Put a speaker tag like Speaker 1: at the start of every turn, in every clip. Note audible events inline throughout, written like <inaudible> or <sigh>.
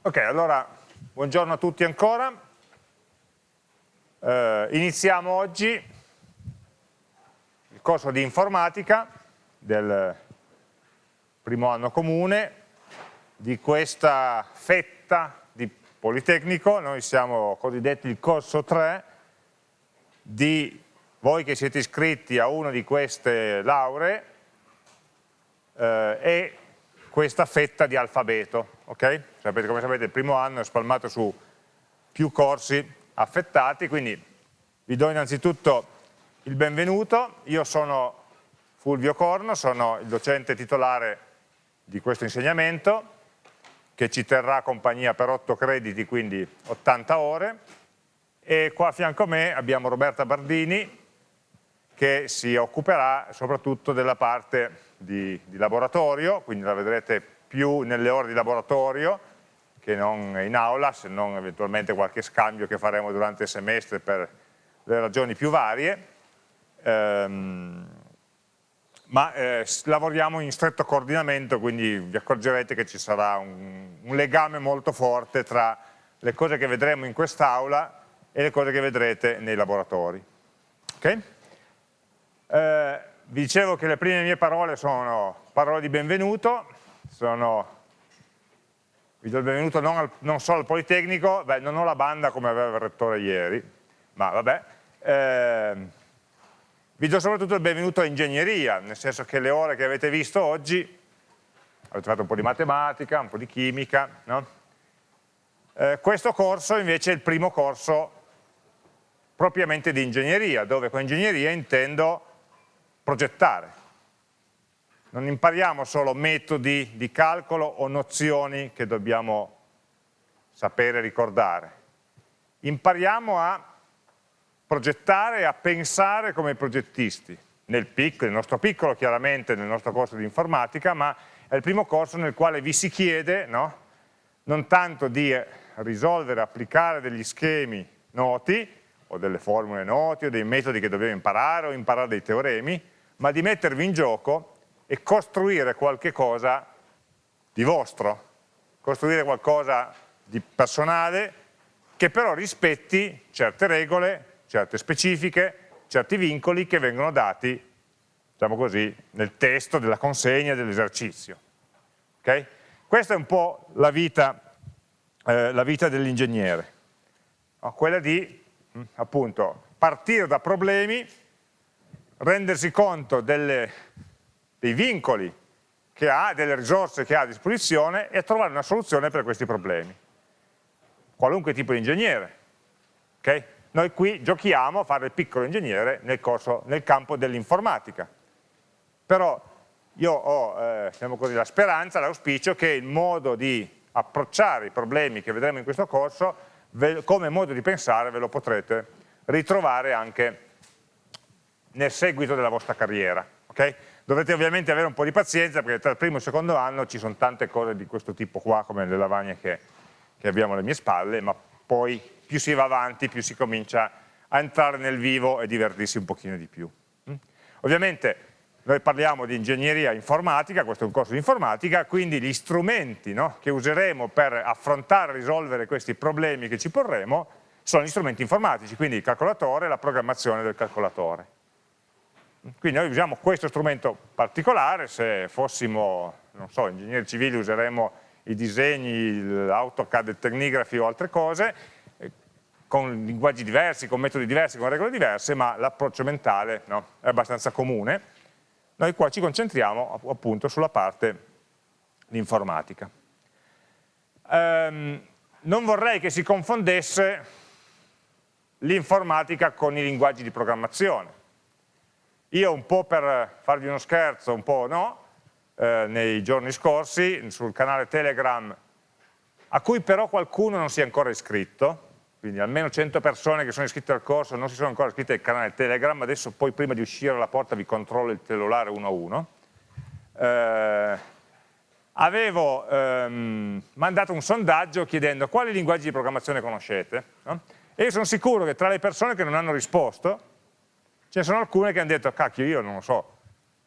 Speaker 1: Ok, allora, buongiorno a tutti ancora. Eh, iniziamo oggi il corso di informatica del primo anno comune di questa fetta di Politecnico, noi siamo cosiddetti il corso 3 di voi che siete iscritti a una di queste lauree eh, e questa fetta di alfabeto, ok? Sapete, come sapete il primo anno è spalmato su più corsi affettati, quindi vi do innanzitutto il benvenuto, io sono Fulvio Corno, sono il docente titolare di questo insegnamento che ci terrà compagnia per 8 crediti, quindi 80 ore e qua a fianco a me abbiamo Roberta Bardini che si occuperà soprattutto della parte di, di laboratorio, quindi la vedrete più nelle ore di laboratorio che non in aula, se non eventualmente qualche scambio che faremo durante il semestre per le ragioni più varie, ehm, ma eh, lavoriamo in stretto coordinamento, quindi vi accorgerete che ci sarà un, un legame molto forte tra le cose che vedremo in quest'aula e le cose che vedrete nei laboratori. Okay? Eh, vi dicevo che le prime mie parole sono parole di benvenuto, sono, vi do il benvenuto non, al, non solo al Politecnico, beh, non ho la banda come aveva il rettore ieri, ma vabbè, eh, vi do soprattutto il benvenuto a ingegneria, nel senso che le ore che avete visto oggi, avete fatto un po' di matematica, un po' di chimica, no? eh, questo corso invece è il primo corso propriamente di ingegneria, dove con ingegneria intendo progettare. Non impariamo solo metodi di calcolo o nozioni che dobbiamo sapere ricordare. Impariamo a progettare e a pensare come progettisti, nel piccolo, nel nostro piccolo chiaramente, nel nostro corso di informatica, ma è il primo corso nel quale vi si chiede no? non tanto di risolvere, applicare degli schemi noti, o delle formule noti, o dei metodi che dobbiamo imparare, o imparare dei teoremi, ma di mettervi in gioco e costruire qualche cosa di vostro, costruire qualcosa di personale che però rispetti certe regole, certe specifiche, certi vincoli che vengono dati, diciamo così, nel testo della consegna dell'esercizio. Okay? Questa è un po' la vita, eh, vita dell'ingegnere, quella di mh, appunto partire da problemi rendersi conto delle, dei vincoli che ha, delle risorse che ha a disposizione e trovare una soluzione per questi problemi. Qualunque tipo di ingegnere. Okay? Noi qui giochiamo a fare il piccolo ingegnere nel, corso, nel campo dell'informatica. Però io ho eh, diciamo così, la speranza, l'auspicio che il modo di approcciare i problemi che vedremo in questo corso, come modo di pensare ve lo potrete ritrovare anche nel seguito della vostra carriera. Okay? Dovete ovviamente avere un po' di pazienza perché tra il primo e il secondo anno ci sono tante cose di questo tipo qua, come le lavagne che, che abbiamo alle mie spalle, ma poi più si va avanti, più si comincia a entrare nel vivo e divertirsi un pochino di più. Mm? Ovviamente noi parliamo di ingegneria informatica, questo è un corso di informatica, quindi gli strumenti no, che useremo per affrontare e risolvere questi problemi che ci porremo sono gli strumenti informatici, quindi il calcolatore e la programmazione del calcolatore. Quindi noi usiamo questo strumento particolare, se fossimo, non so, ingegneri civili useremo i disegni, l'AutoCAD, il Technigraphy o altre cose, eh, con linguaggi diversi, con metodi diversi, con regole diverse, ma l'approccio mentale no, è abbastanza comune. Noi qua ci concentriamo appunto sulla parte di informatica. Um, non vorrei che si confondesse l'informatica con i linguaggi di programmazione io un po' per farvi uno scherzo, un po' no, eh, nei giorni scorsi sul canale Telegram, a cui però qualcuno non si è ancora iscritto, quindi almeno 100 persone che sono iscritte al corso non si sono ancora iscritte al canale Telegram, adesso poi prima di uscire alla porta vi controllo il cellulare uno a uno. Eh, avevo ehm, mandato un sondaggio chiedendo quali linguaggi di programmazione conoscete, no? e io sono sicuro che tra le persone che non hanno risposto Ce ne sono alcune che hanno detto, cacchio, io non lo so,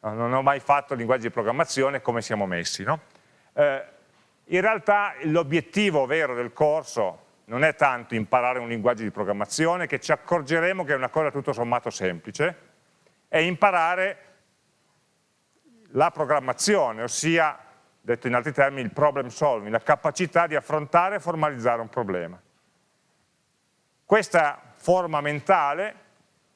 Speaker 1: non ho mai fatto linguaggi di programmazione, come siamo messi. No? Eh, in realtà l'obiettivo vero del corso non è tanto imparare un linguaggio di programmazione, che ci accorgeremo che è una cosa tutto sommato semplice, è imparare la programmazione, ossia, detto in altri termini, il problem solving, la capacità di affrontare e formalizzare un problema. Questa forma mentale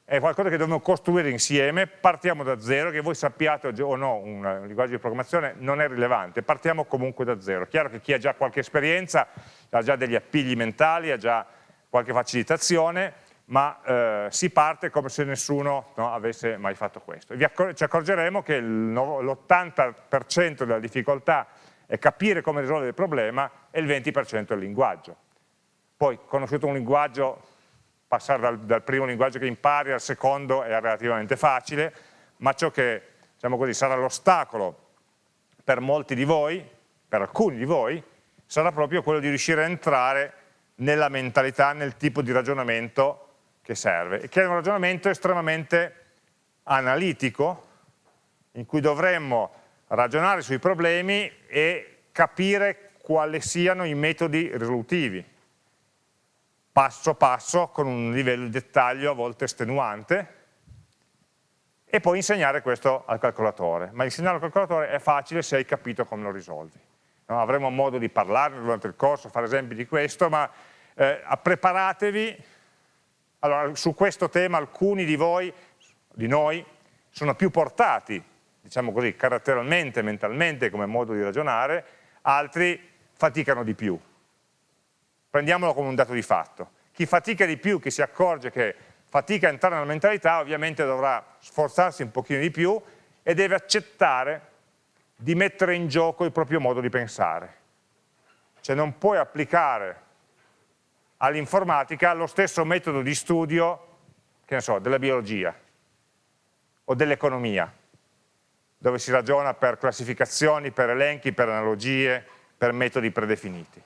Speaker 1: è qualcosa che dobbiamo costruire insieme, partiamo da zero, che voi sappiate o no un linguaggio di programmazione non è rilevante, partiamo comunque da zero. Chiaro che chi ha già qualche esperienza ha già degli appigli mentali, ha già qualche facilitazione, ma eh, si parte come se nessuno no, avesse mai fatto questo. Accor ci accorgeremo che l'80% della difficoltà è capire come risolvere il problema e il 20% è il linguaggio. Poi, conosciuto un linguaggio, passare dal, dal, primo linguaggio che impari al secondo è relativamente facile, ma ciò che diciamo così, sarà l'ostacolo per molti di voi, per alcuni di voi, sarà proprio quello di riuscire a entrare nella mentalità, nel tipo di ragionamento che serve, e che è un ragionamento estremamente analitico, in cui dovremmo ragionare sui problemi e capire quali siano i metodi risolutivi passo passo con un livello di dettaglio a volte estenuante e poi insegnare questo al calcolatore. Ma insegnare al calcolatore è facile se hai capito come lo risolvi. No, avremo modo di parlarne durante il corso, fare esempi di questo, ma eh, preparatevi. Allora, su questo tema alcuni di voi, di noi, sono più portati, diciamo così, caratterialmente, mentalmente, come modo di ragionare, altri faticano di più prendiamolo come un dato di fatto. Chi fatica di più, chi si accorge che fatica a entrare nella mentalità, ovviamente dovrà sforzarsi un pochino di più e deve accettare di mettere in gioco il proprio modo di pensare. Cioè non puoi applicare all'informatica lo stesso metodo di studio, che ne so, della biologia o dell'economia, dove si ragiona per classificazioni, per elenchi, per analogie, per metodi predefiniti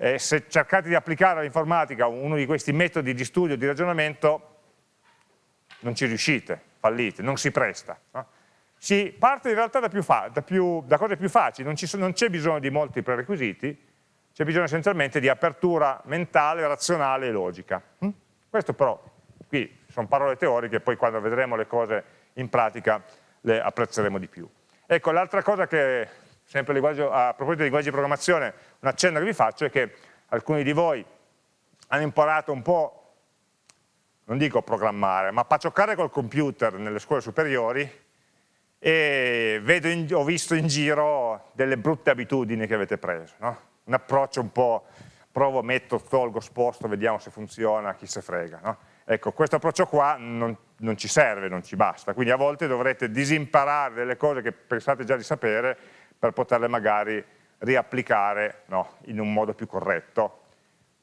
Speaker 1: eh, se cercate di applicare all'informatica uno di questi metodi di studio, di ragionamento, non ci riuscite, fallite, non si presta. No? Si parte in realtà da, da, più, da cose più facili, non c'è bisogno di molti prerequisiti, c'è bisogno essenzialmente di apertura mentale, razionale e logica. Hm? Questo però, qui sono parole teoriche, poi quando vedremo le cose in pratica le apprezzeremo di più. Ecco, l'altra cosa che sempre a proposito di linguaggi di programmazione, un accenno che vi faccio è che alcuni di voi hanno imparato un po', non dico programmare, ma paccioccare col computer nelle scuole superiori e in, ho visto in giro delle brutte abitudini che avete preso, no? un approccio un po' provo, metto, tolgo, sposto, vediamo se funziona, chi se frega. No? Ecco, questo approccio qua non, non ci serve, non ci basta, quindi a volte dovrete disimparare delle cose che pensate già di sapere per poterle magari riapplicare no, in un modo più corretto,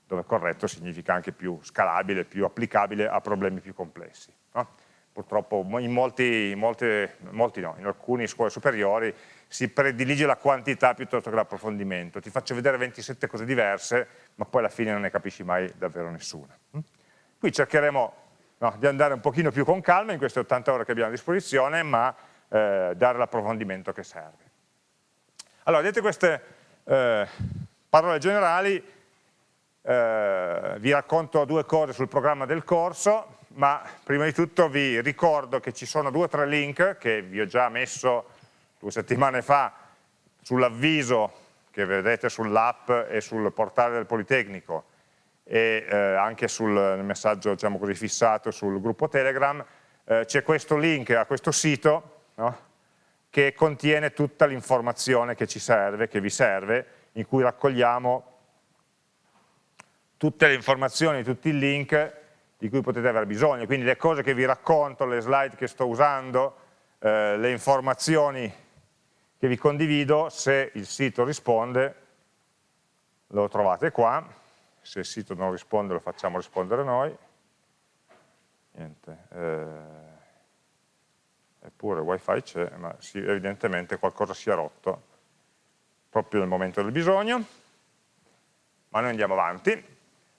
Speaker 1: dove corretto significa anche più scalabile, più applicabile a problemi più complessi. No? Purtroppo in, molti, in, molte, molti no, in alcune scuole superiori si predilige la quantità piuttosto che l'approfondimento. Ti faccio vedere 27 cose diverse, ma poi alla fine non ne capisci mai davvero nessuna. Hm? Qui cercheremo no, di andare un pochino più con calma in queste 80 ore che abbiamo a disposizione, ma eh, dare l'approfondimento che serve. Allora, dette queste eh, parole generali, eh, vi racconto due cose sul programma del corso, ma prima di tutto vi ricordo che ci sono due o tre link che vi ho già messo due settimane fa sull'avviso che vedete sull'app e sul portale del Politecnico e eh, anche sul messaggio diciamo così, fissato sul gruppo Telegram, eh, c'è questo link a questo sito no? Che contiene tutta l'informazione che ci serve, che vi serve, in cui raccogliamo tutte le informazioni, tutti i link di cui potete avere bisogno, quindi le cose che vi racconto, le slide che sto usando, eh, le informazioni che vi condivido, se il sito risponde, lo trovate qua, se il sito non risponde lo facciamo rispondere noi, niente, eh, eppure il wifi c'è, ma sì, evidentemente qualcosa si è rotto proprio nel momento del bisogno, ma noi andiamo avanti.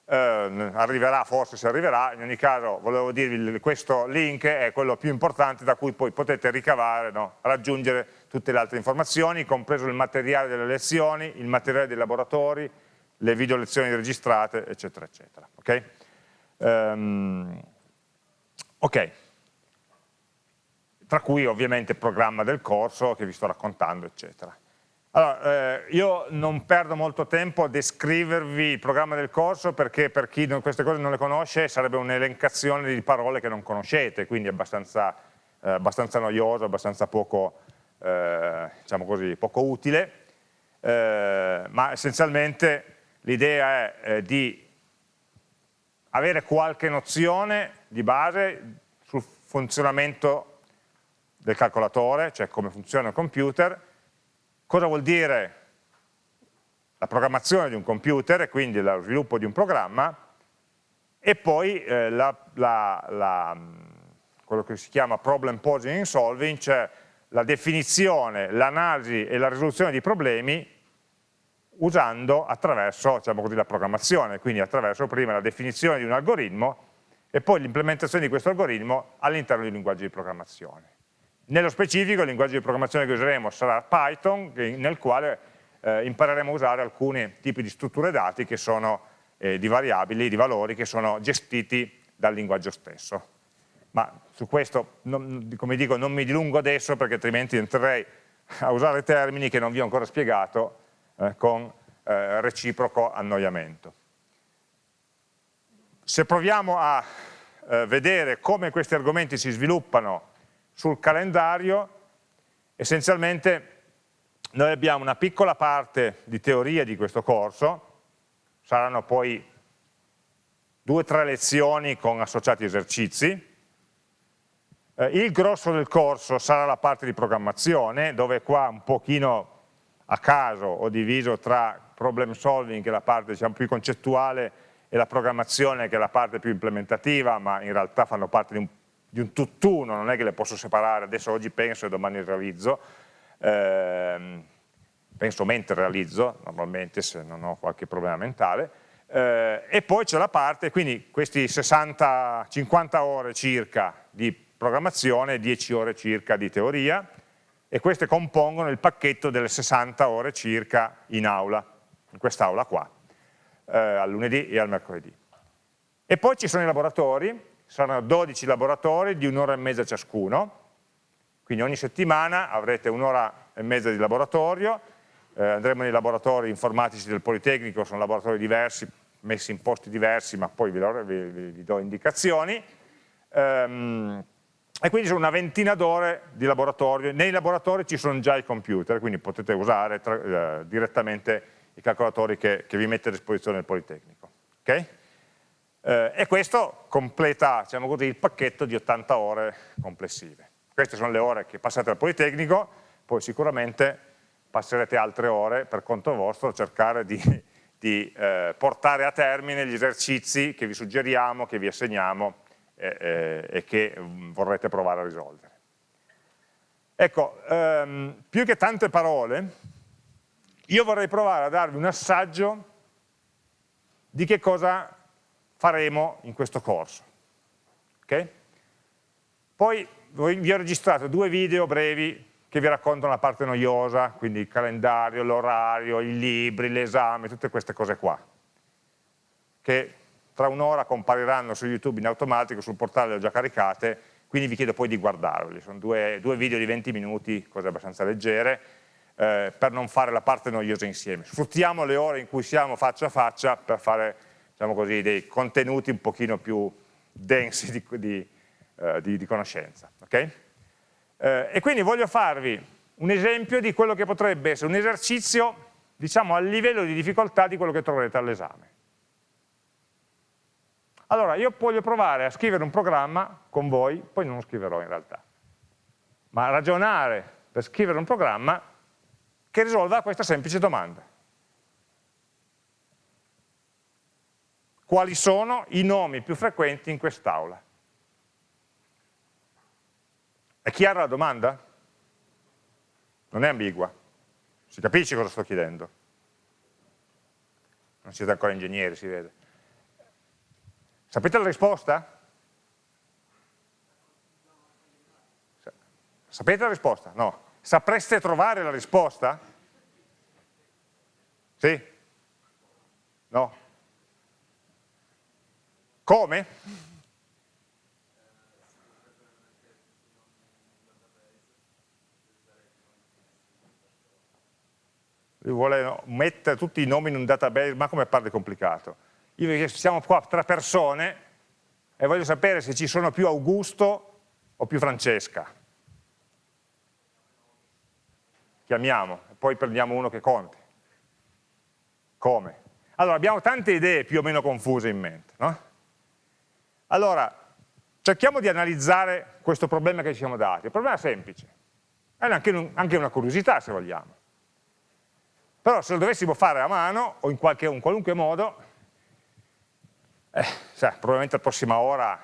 Speaker 1: eh, arriverà forse se arriverà, in ogni caso volevo dirvi questo link è quello più importante da cui poi potete ricavare, no? raggiungere tutte le altre informazioni, compreso il materiale delle lezioni, il materiale dei laboratori, le video lezioni registrate, eccetera, eccetera. Ok? Um, ok, tra cui ovviamente il programma del corso che vi sto raccontando, eccetera. Allora, eh, io non perdo molto tempo a descrivervi il programma del corso perché per chi non, queste cose non le conosce sarebbe un'elencazione di parole che non conoscete, quindi è abbastanza, eh, abbastanza noioso, abbastanza poco, eh, diciamo così, poco utile, eh, ma essenzialmente l'idea è eh, di avere qualche nozione di base sul funzionamento del calcolatore, cioè come funziona il computer, Cosa vuol dire la programmazione di un computer e quindi lo sviluppo di un programma e poi eh, la, la, la, quello che si chiama problem posing and solving, cioè la definizione, l'analisi e la risoluzione di problemi usando attraverso diciamo così, la programmazione, quindi attraverso prima la definizione di un algoritmo e poi l'implementazione di questo algoritmo all'interno di un linguaggio di programmazione. Nello specifico il linguaggio di programmazione che useremo sarà Python, nel quale eh, impareremo a usare alcuni tipi di strutture dati che sono eh, di variabili, di valori che sono gestiti dal linguaggio stesso. Ma su questo, non, come dico, non mi dilungo adesso perché altrimenti entrerei a usare termini che non vi ho ancora spiegato eh, con eh, reciproco annoiamento. Se proviamo a eh, vedere come questi argomenti si sviluppano sul calendario essenzialmente noi abbiamo una piccola parte di teoria di questo corso, saranno poi due o tre lezioni con associati esercizi, eh, il grosso del corso sarà la parte di programmazione, dove qua un pochino a caso ho diviso tra problem solving, che è la parte diciamo, più concettuale, e la programmazione, che è la parte più implementativa, ma in realtà fanno parte di un di un tutt'uno, non è che le posso separare, adesso oggi penso e domani realizzo, eh, penso mentre realizzo, normalmente se non ho qualche problema mentale, eh, e poi c'è la parte, quindi questi 60, 50 ore circa di programmazione, 10 ore circa di teoria, e queste compongono il pacchetto delle 60 ore circa in aula, in quest'aula qua, eh, al lunedì e al mercoledì. E poi ci sono i laboratori, saranno 12 laboratori di un'ora e mezza ciascuno, quindi ogni settimana avrete un'ora e mezza di laboratorio, eh, andremo nei laboratori informatici del Politecnico, sono laboratori diversi, messi in posti diversi, ma poi vi, vi, vi, do indicazioni, ehm, e quindi sono una ventina d'ore di laboratorio, nei laboratori ci sono già i computer, quindi potete usare tra, eh, direttamente i calcolatori che, che, vi mette a disposizione il Politecnico. Okay? Eh, e questo completa diciamo così, il pacchetto di 80 ore complessive. Queste sono le ore che passate al Politecnico, poi sicuramente passerete altre ore per conto vostro a cercare di, <laughs> di eh, portare a termine gli esercizi che vi suggeriamo, che vi assegniamo eh, eh e che mm, vorrete provare a risolvere. Ecco, ehm, più che tante parole, io vorrei provare a darvi un assaggio di che cosa faremo in questo corso. Okay? Poi vi ho registrato due video brevi che vi raccontano la parte noiosa, quindi il calendario, l'orario, i libri, l'esame, tutte queste cose qua, che tra un'ora compariranno su YouTube in automatico, sul portale le ho già caricate, quindi vi chiedo poi di guardarli, sono due, due video di 20 minuti, cose abbastanza leggere, eh, per non fare la parte noiosa insieme. Sfruttiamo le ore in cui siamo faccia a faccia per fare diciamo così, dei contenuti un pochino più densi di, di, uh, di, di conoscenza. Okay? Uh, e quindi voglio farvi un esempio di quello che potrebbe essere un esercizio diciamo al livello di difficoltà di quello che troverete all'esame. Allora, io voglio provare a scrivere un programma con voi, poi non lo scriverò in realtà, ma ragionare per scrivere un programma che risolva questa semplice domanda. Quali sono i nomi più frequenti in quest'aula. È chiara la domanda? Non è ambigua. Si capisce cosa sto chiedendo. Non siete ancora ingegneri, si vede. Sapete la risposta? Sapete la risposta? No. Sapreste trovare la risposta? Sì? No? Come? Lui vuole mettere tutti i nomi in un database, ma come parli complicato? Io siamo qua tre persone e voglio sapere se ci sono più Augusto o più Francesca. Chiamiamo, poi prendiamo uno che conti. Come? Allora, abbiamo tante idee più o meno confuse in mente. No? Allora, cerchiamo di analizzare questo problema che ci siamo dati. Il problema è semplice, è anche, anche una curiosità se vogliamo. Però se lo dovessimo fare a mano o in, qualche, in qualunque modo, eh, sai, probabilmente la prossima ora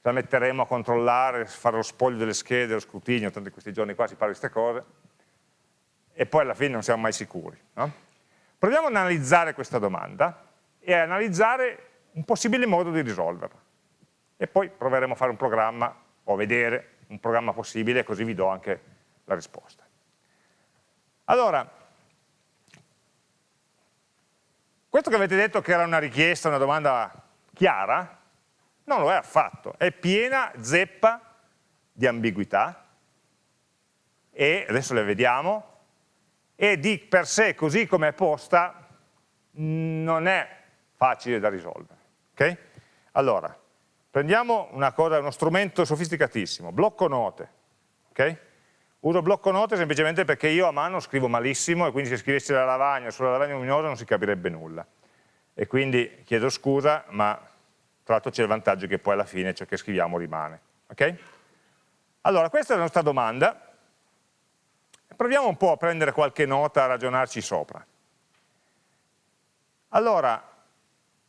Speaker 1: la metteremo a controllare, fare lo spoglio delle schede, lo scrutinio, tanto in questi giorni qua si parla di queste cose, e poi alla fine non siamo mai sicuri. No? Proviamo ad analizzare questa domanda e analizzare un possibile modo di risolverla. E poi proveremo a fare un programma, o vedere un programma possibile, così vi do anche la risposta. Allora, Questo che avete detto che era una richiesta, una domanda chiara, non lo è affatto, è piena zeppa di ambiguità e adesso le vediamo e di per sé così come è posta non è facile da risolvere. Okay? Allora, prendiamo cosa, uno strumento sofisticatissimo, blocco note. Okay? Uso blocco note semplicemente perché io a mano scrivo malissimo e quindi se scrivessi la lavagna sulla lavagna luminosa non si capirebbe nulla. E quindi chiedo scusa, ma tra l'altro c'è il vantaggio che poi alla fine ciò che scriviamo rimane. Okay? Allora, questa è la nostra domanda. Proviamo un po' a prendere qualche nota, a ragionarci sopra. Allora,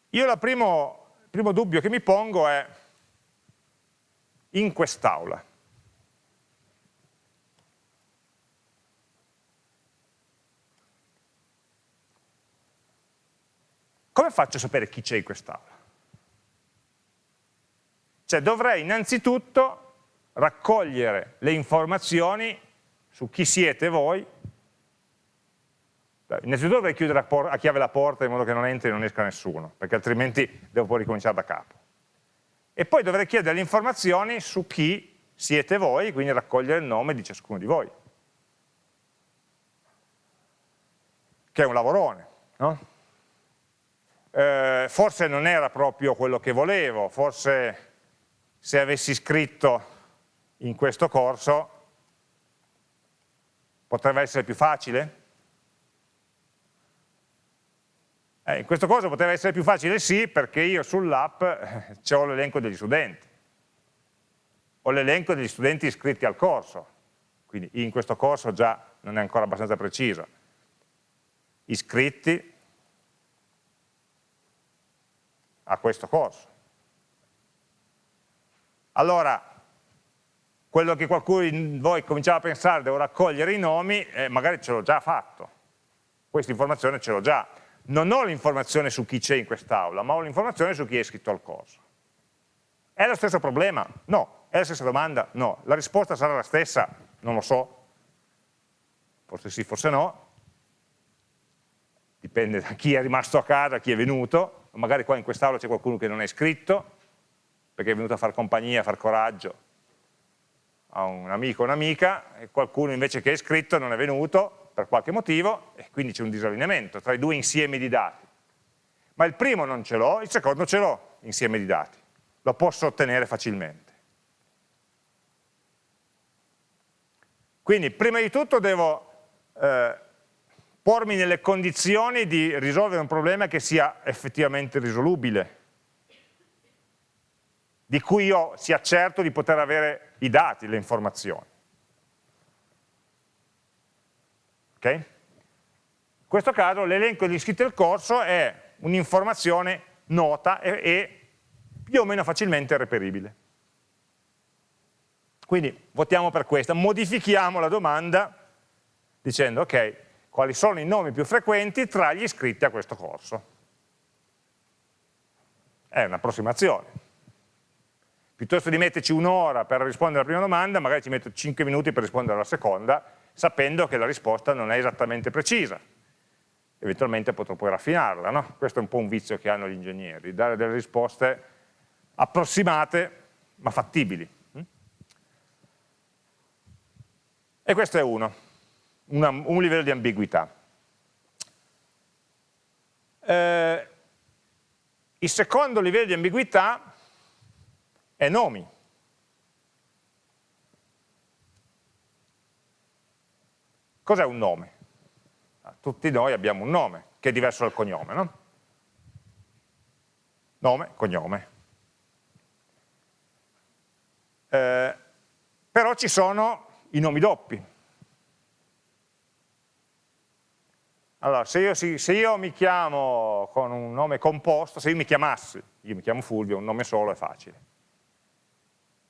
Speaker 1: io il primo, primo dubbio che mi pongo è in quest'aula. come faccio a sapere chi c'è in quest'aula? Cioè dovrei innanzitutto raccogliere le informazioni su chi siete voi, innanzitutto dovrei chiudere a, chiave la porta in modo che non entri e non esca nessuno, perché altrimenti devo poi ricominciare da capo. E poi dovrei chiedere le informazioni su chi siete voi, quindi raccogliere il nome di ciascuno di voi. Che è un lavorone, no? eh, forse non era proprio quello che volevo, forse se avessi scritto in questo corso potrebbe essere più facile? Eh, in questo corso potrebbe essere più facile sì, perché io sull'app eh, ho l'elenco degli studenti, ho l'elenco degli studenti iscritti al corso, quindi in questo corso già non è ancora abbastanza preciso, iscritti, a questo corso. Allora, quello che qualcuno di voi cominciava a pensare, devo raccogliere i nomi, eh, magari ce l'ho già fatto. Questa informazione ce l'ho già. Non ho l'informazione su chi c'è in quest'aula, ma ho l'informazione su chi è iscritto al corso. È lo stesso problema? No. È la stessa domanda? No. La risposta sarà la stessa? Non lo so. Forse sì, forse no. Dipende da chi è rimasto a casa, chi è venuto magari qua in quest'aula c'è qualcuno che non è iscritto, perché è venuto a far compagnia, a far coraggio a un amico o un'amica, e qualcuno invece che è iscritto non è venuto per qualche motivo, e quindi c'è un disallineamento tra i due insiemi di dati. Ma il primo non ce l'ho, il secondo ce l'ho, insieme di dati. Lo posso ottenere facilmente. Quindi prima di tutto devo eh, pormi nelle condizioni di risolvere un problema che sia effettivamente risolubile, di cui io sia certo di poter avere i dati, le informazioni. Ok? In questo caso l'elenco degli iscritti al corso è un'informazione nota e, e più o meno facilmente reperibile. Quindi votiamo per questa, modifichiamo la domanda dicendo ok, quali sono i nomi più frequenti tra gli iscritti a questo corso. è un'approssimazione. Piuttosto di metterci un'ora per rispondere alla prima domanda, magari ci metto 5 minuti per rispondere alla seconda, sapendo che la risposta non è esattamente precisa. Eventualmente potrò poi raffinarla, no? Questo è un po' un vizio che hanno gli ingegneri, dare delle risposte approssimate ma fattibili. E questo è uno, una, un livello di ambiguità. Eh, il secondo livello di ambiguità è nomi. Cos'è un nome? Ah, tutti noi abbiamo un nome, che è diverso dal cognome, no? Nome, cognome. Eh, però ci sono i nomi doppi. Allora, se io, se io, mi chiamo con un nome composto, se io mi chiamassi, io mi chiamo Fulvio, un nome solo è facile.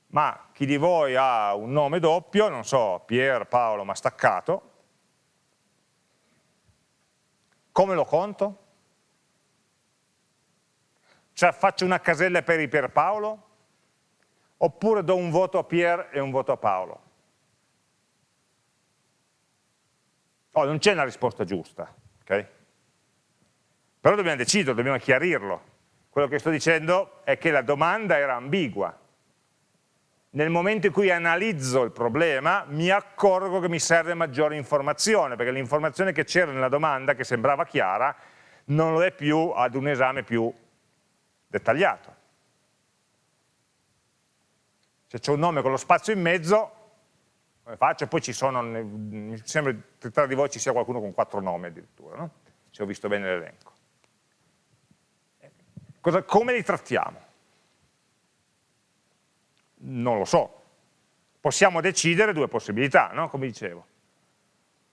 Speaker 1: Ma chi di voi ha un nome doppio, non so, Pier, Paolo, ma staccato, come lo conto? Cioè faccio una casella per i Pierpaolo? Oppure do un voto a Pier e un voto a Paolo? Oh, non c'è una risposta giusta, ok? Però dobbiamo decidere, dobbiamo chiarirlo. Quello che sto dicendo è che la domanda era ambigua. Nel momento in cui analizzo il problema mi accorgo che mi serve maggiore informazione, perché l'informazione che c'era nella domanda, che sembrava chiara, non lo è più ad un esame più dettagliato. Se c'è un nome con lo spazio in mezzo, come faccio? Poi ci sono, mi sembra che tra di voi ci sia qualcuno con quattro nomi addirittura, no? se ho visto bene l'elenco. Come li trattiamo? Non lo so. Possiamo decidere due possibilità, no? come dicevo.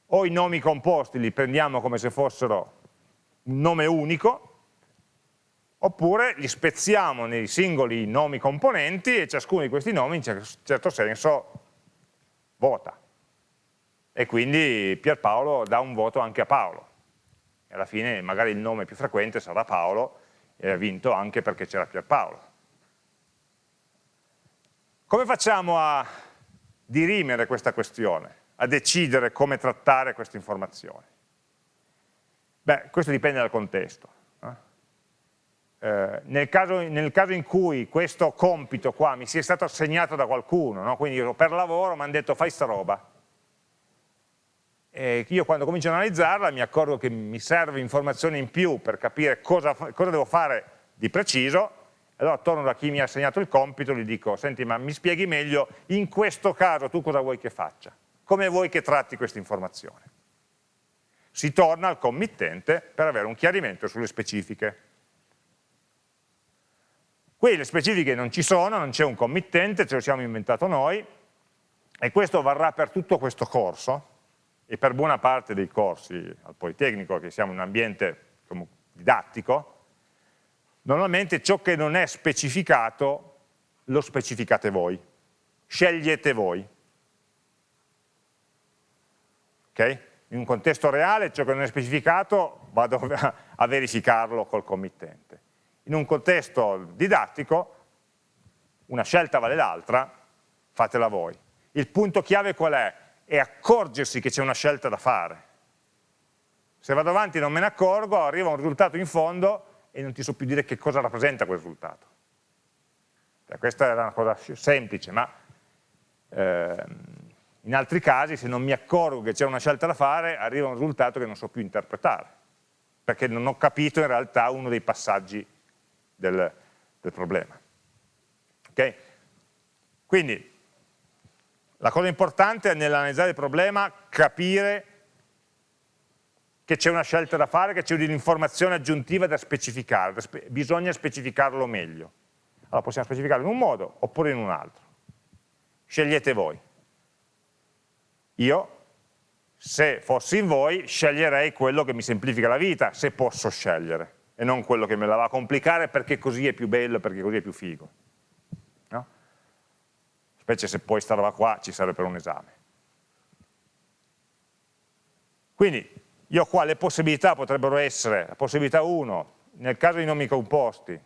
Speaker 1: O i nomi composti li prendiamo come se fossero un nome unico, oppure li spezziamo nei singoli nomi componenti e ciascuno di questi nomi in certo senso vota. E quindi Pierpaolo dà un voto anche a Paolo. E alla fine magari il nome più frequente sarà Paolo e ha vinto anche perché c'era Pierpaolo. Come facciamo a dirimere questa questione, a decidere come trattare queste informazioni? Beh, questo dipende dal contesto. Eh, nel, caso, nel, caso, in cui questo compito qua mi sia stato assegnato da qualcuno, no? quindi io per lavoro mi hanno detto fai sta roba, e io quando comincio a analizzarla mi accorgo che mi serve informazione in più per capire cosa, cosa devo fare di preciso, allora torno da chi mi ha assegnato il compito e gli dico, senti ma mi spieghi meglio, in questo caso tu cosa vuoi che faccia? Come vuoi che tratti questa informazione? Si torna al committente per avere un chiarimento sulle specifiche. Qui le specifiche non ci sono, non c'è un committente, ce lo siamo inventato noi, e questo varrà per tutto questo corso, e per buona parte dei corsi al Politecnico, che siamo in un ambiente didattico, normalmente ciò che non è specificato lo specificate voi, scegliete voi. Okay? In un contesto reale ciò che non è specificato vado <laughs> a verificarlo col committente in un contesto didattico una scelta vale l'altra, fatela voi. Il punto chiave qual è? È accorgersi che c'è una scelta da fare. Se vado avanti e non me ne accorgo, arriva un risultato in fondo e non ti so più dire che cosa rappresenta quel risultato. Cioè, questa era una cosa semplice, ma eh, in altri casi se non mi accorgo che c'è una scelta da fare, arriva un risultato che non so più interpretare, perché non ho capito in realtà uno dei passaggi del, del problema. Okay? Quindi la cosa importante è nell'analizzare il problema capire che c'è una scelta da fare, che c'è un'informazione aggiuntiva da specificare, da spe bisogna specificarlo meglio. Allora possiamo specificarlo in un modo oppure in un altro. Scegliete voi. Io, se fossi in voi, sceglierei quello che mi semplifica la vita, se posso scegliere e non quello che me la va a complicare perché così è più bello, perché così è più figo. No? Specie se poi sta roba qua ci serve per un esame. Quindi io qua le possibilità potrebbero essere, possibilità 1, nel caso di nomi composti,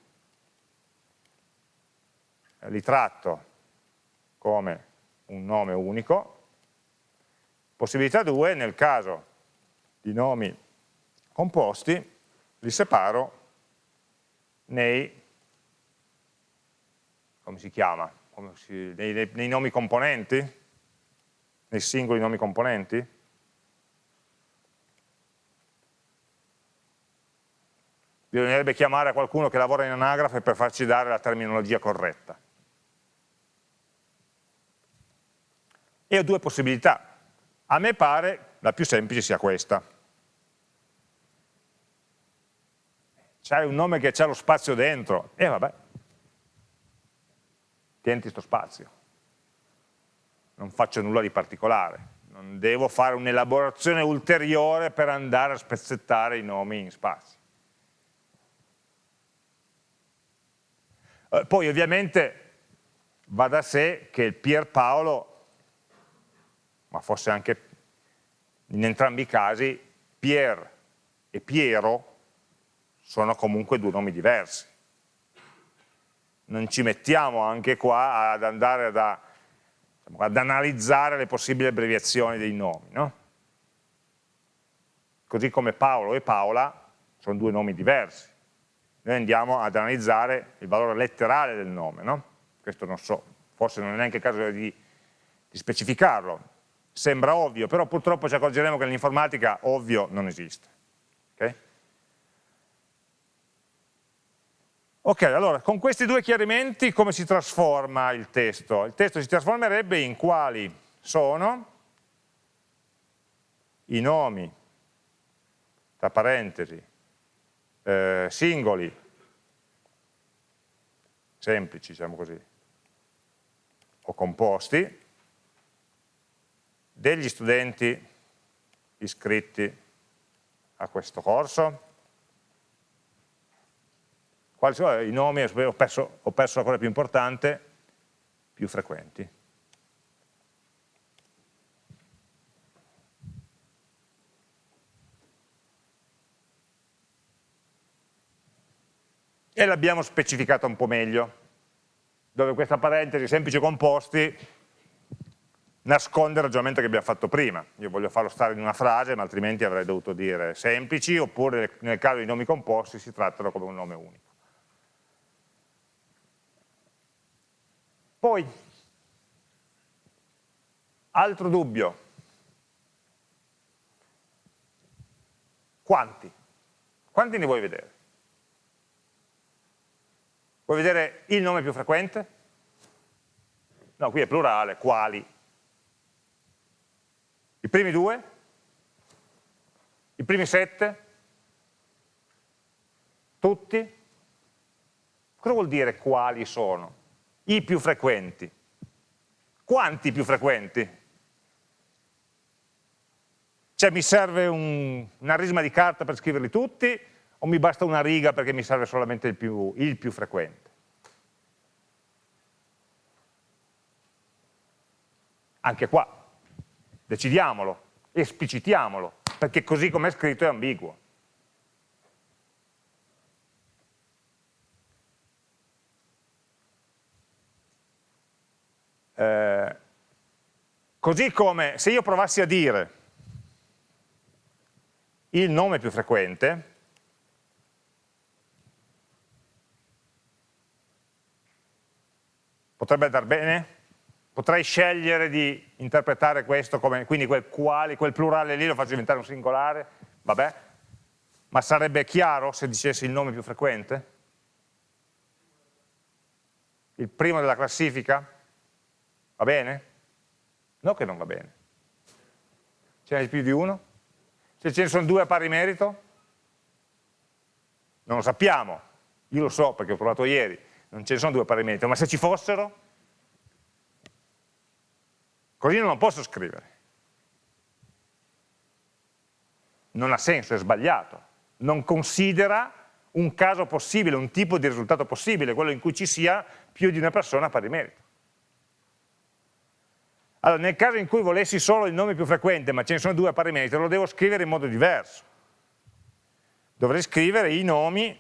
Speaker 1: li tratto come un nome unico. Possibilità 2, nel caso di nomi composti, li separo nei, come si chiama? Come si, nei, nei, nei nomi componenti? Nei singoli nomi componenti? Bisognerebbe chiamare qualcuno che lavora in anagrafe per farci dare la terminologia corretta. E ho due possibilità. A me pare la più semplice sia questa. C'hai un nome che c'ha lo spazio dentro, e vabbè, tienti sto spazio. Non faccio nulla di particolare, non devo fare un'elaborazione ulteriore per andare a spezzettare i nomi in spazio. Eh, poi ovviamente va da sé che Pierpaolo, ma forse anche in entrambi i casi, Pier e Piero sono comunque due nomi diversi. Non ci mettiamo anche qua ad andare ad, ad analizzare le possibili abbreviazioni dei nomi, no? Così come Paolo e Paola sono due nomi diversi noi andiamo ad analizzare il valore letterale del nome, no? questo non so, forse non è neanche il caso di, di specificarlo, sembra ovvio, però purtroppo ci accorgeremo che nell'informatica ovvio non esiste. Okay? ok, allora con questi due chiarimenti come si trasforma il testo? Il testo si trasformerebbe in quali sono i nomi, tra parentesi, eh, singoli, semplici, diciamo così, o composti, degli studenti iscritti a questo corso. Quali sono i nomi, ho perso, ho perso la cosa più importante, più frequenti. E l'abbiamo specificata un po' meglio, dove questa parentesi semplici composti nasconde il ragionamento che abbiamo fatto prima. Io voglio farlo stare in una frase, ma altrimenti avrei dovuto dire semplici, oppure nel caso dei nomi composti si trattano come un nome unico. Poi, altro dubbio, quanti? Quanti ne vuoi vedere? Vuoi vedere il nome più frequente? No, qui è plurale, quali? I primi due? I primi sette? Tutti? Cosa vuol dire quali sono? I più frequenti. Quanti più frequenti? Cioè mi serve un, una risma di carta per scriverli tutti o mi basta una riga perché mi serve solamente il più, il più frequente? Anche qua, decidiamolo, esplicitiamolo, perché così come è scritto è ambiguo. Eh, così come se io provassi a dire il nome più frequente, Potrebbe andare bene? Potrei scegliere di interpretare questo come, quindi quel quali, quel plurale lì lo faccio diventare un singolare, vabbè, ma sarebbe chiaro se dicessi il nome più frequente? Il primo della classifica? Va bene? No che non va bene. Ce n'è più di uno? Se ce ne sono due a pari merito? Non lo sappiamo, io lo so perché ho provato ieri, non ce ne sono due pari merito, ma se ci fossero, così non lo posso scrivere. Non ha senso, è sbagliato. Non considera un caso possibile, un tipo di risultato possibile, quello in cui ci sia più di una persona pari merito. Allora, nel caso in cui volessi solo il nome più frequente, ma ce ne sono due a pari merito, lo devo scrivere in modo diverso. Dovrei scrivere i nomi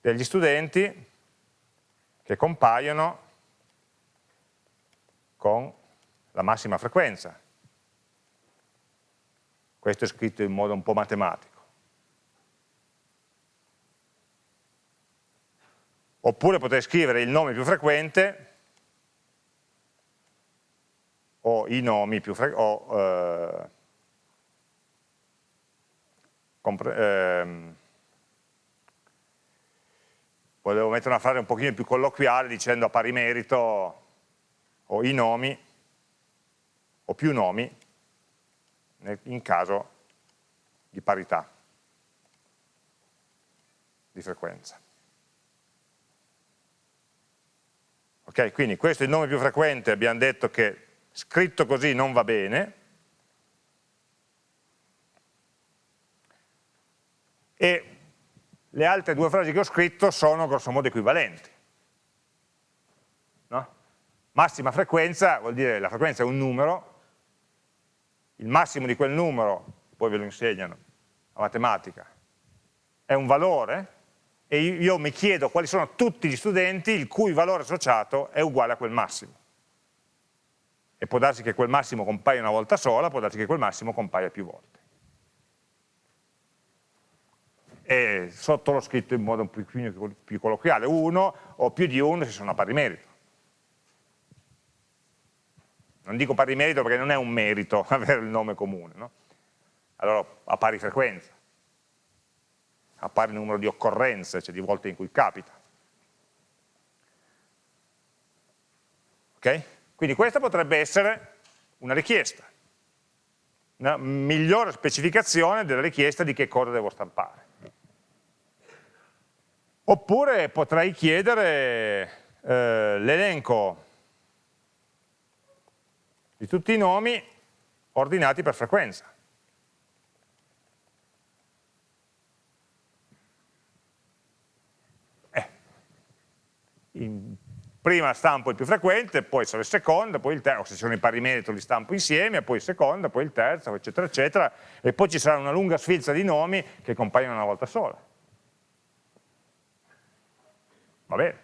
Speaker 1: degli studenti che compaiono con la massima frequenza. Questo è scritto in modo un po' matematico. Oppure potrei scrivere il nome più frequente o i nomi più frequenti, eh, ehm, volevo mettere una frase un pochino più colloquiale dicendo a pari merito o i nomi o più nomi in caso di parità di frequenza. Ok, quindi questo è il nome più frequente, abbiamo detto che scritto così non va bene, e le altre due frasi che ho scritto sono grossomodo equivalenti. No? Massima frequenza vuol dire la frequenza è un numero, il massimo di quel numero, poi ve lo insegnano a matematica, è un valore, e io mi chiedo quali sono tutti gli studenti il cui valore associato è uguale a quel massimo. E può darsi che quel massimo compaia una volta sola, può darsi che quel massimo compaia più volte. E sotto scritto in modo un pochino più colloquiale, uno o più di uno se sono a pari merito. Non dico pari merito perché non è un merito <laughs> avere il nome comune, no? allora a pari frequenza a pari numero di occorrenze, cioè di volte in cui capita. Ok? Quindi questa potrebbe essere una richiesta, una migliore specificazione della richiesta di che cosa devo stampare. Oppure potrei chiedere eh, l'elenco di tutti i nomi ordinati per frequenza. in, prima stampo il più frequente, poi sono il secondo, poi il terzo, se sono i pari merito li stampo insieme, poi il secondo, poi il terzo, eccetera, eccetera, e poi ci sarà una lunga sfilza di nomi che compaiono una volta sola. Va bene.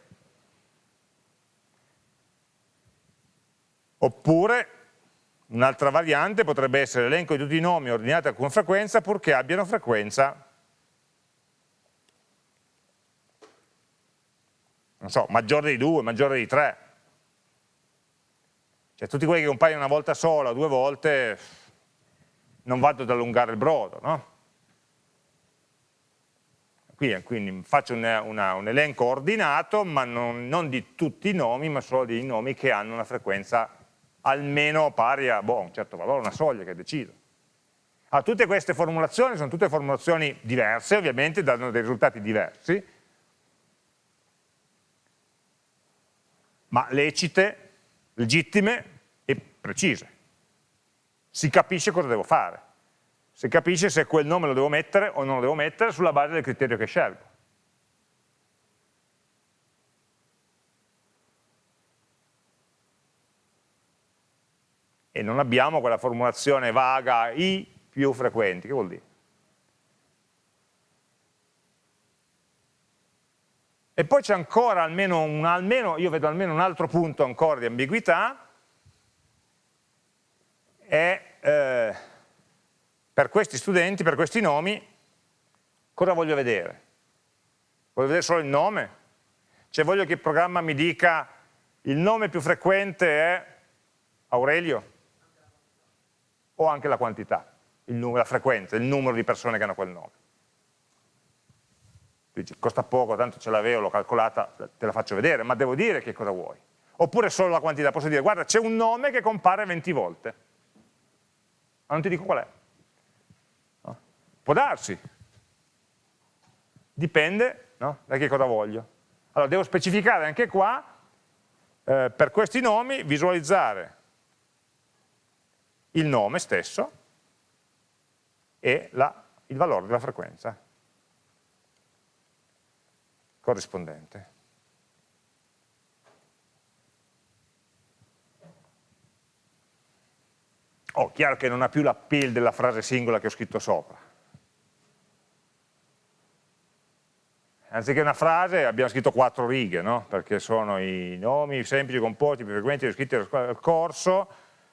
Speaker 1: Oppure, un'altra variante potrebbe essere l'elenco di tutti i nomi ordinati con frequenza purché abbiano frequenza non so, maggiore di 2, maggiore di 3. Cioè tutti quelli che compaiono una volta sola, due volte, non vado ad allungare il brodo, no? Quindi, quindi faccio una, una, un elenco ordinato, ma non, non, di tutti i nomi, ma solo dei nomi che hanno una frequenza almeno pari a boh, un certo valore, una soglia che decido. Allora, tutte queste formulazioni sono tutte formulazioni diverse, ovviamente danno dei risultati diversi, ma lecite, legittime e precise. Si capisce cosa devo fare, si capisce se quel nome lo devo mettere o non lo devo mettere sulla base del criterio che scelgo. E non abbiamo quella formulazione vaga i più frequenti, che vuol dire? E poi c'è ancora almeno, un, almeno, io vedo almeno un altro punto ancora di ambiguità, è eh, per questi studenti, per questi nomi, cosa voglio vedere? Voglio vedere solo il nome? Cioè voglio che il programma mi dica il nome più frequente è Aurelio? O anche la quantità, numero, la frequenza, il numero di persone che hanno quel nome? dici costa poco, tanto ce l'avevo, l'ho calcolata, te la faccio vedere, ma devo dire che cosa vuoi. Oppure solo la quantità, posso dire guarda c'è un nome che compare 20 volte, ma non ti dico qual è. Può darsi, dipende no? da che cosa voglio. Allora devo specificare anche qua, eh, per questi nomi, visualizzare il nome stesso e la, il valore della frequenza corrispondente. Oh, chiaro che non ha più l'appeal della frase singola che ho scritto sopra. Anziché una frase abbiamo scritto quattro righe, no? perché sono i nomi semplici, composti, più frequenti descritti nel corso,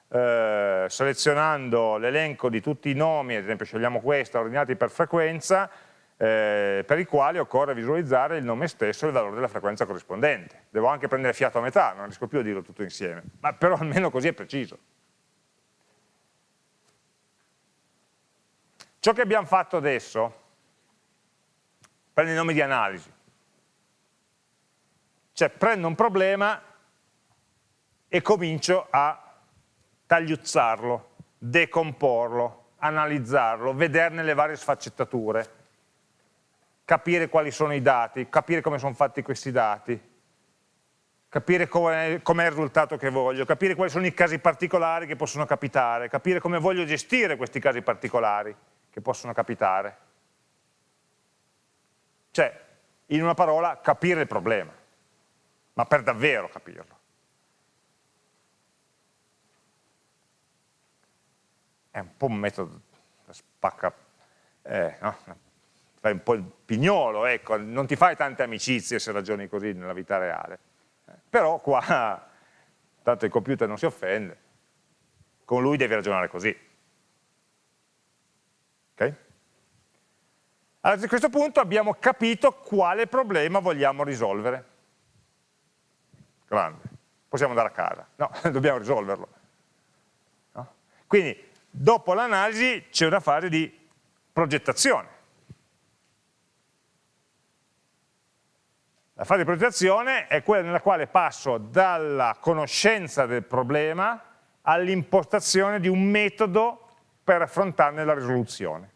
Speaker 1: eh, selezionando l'elenco di tutti i nomi, ad esempio scegliamo questa, ordinati per frequenza, eh, per i quali occorre visualizzare il nome stesso e il valore della frequenza corrispondente. Devo anche prendere fiato a metà, non riesco più a dirlo tutto insieme, ma però almeno così è preciso. Ciò che abbiamo fatto adesso prende i nomi di analisi. Cioè prendo un problema e comincio a tagliuzzarlo, decomporlo, analizzarlo, vederne le varie sfaccettature, capire quali sono i dati, capire come sono fatti questi dati, capire com'è com il risultato che voglio, capire quali sono i casi particolari che possono capitare, capire come voglio gestire questi casi particolari che possono capitare. Cioè, in una parola, capire il problema, ma per davvero capirlo. È un po' un metodo spacca, eh, no? fai un po' il pignolo, ecco, non ti fai tante amicizie se ragioni così nella vita reale. Però qua, <laughs> tanto il computer non si offende, con lui devi ragionare così. Okay? Allora, a questo punto abbiamo capito quale problema vogliamo risolvere. Grande. Possiamo andare a casa. No, <laughs> dobbiamo risolverlo. No? Quindi, dopo l'analisi c'è una fase di progettazione. La fase di progettazione è quella nella quale passo dalla conoscenza del problema all'impostazione di un metodo per affrontarne la risoluzione.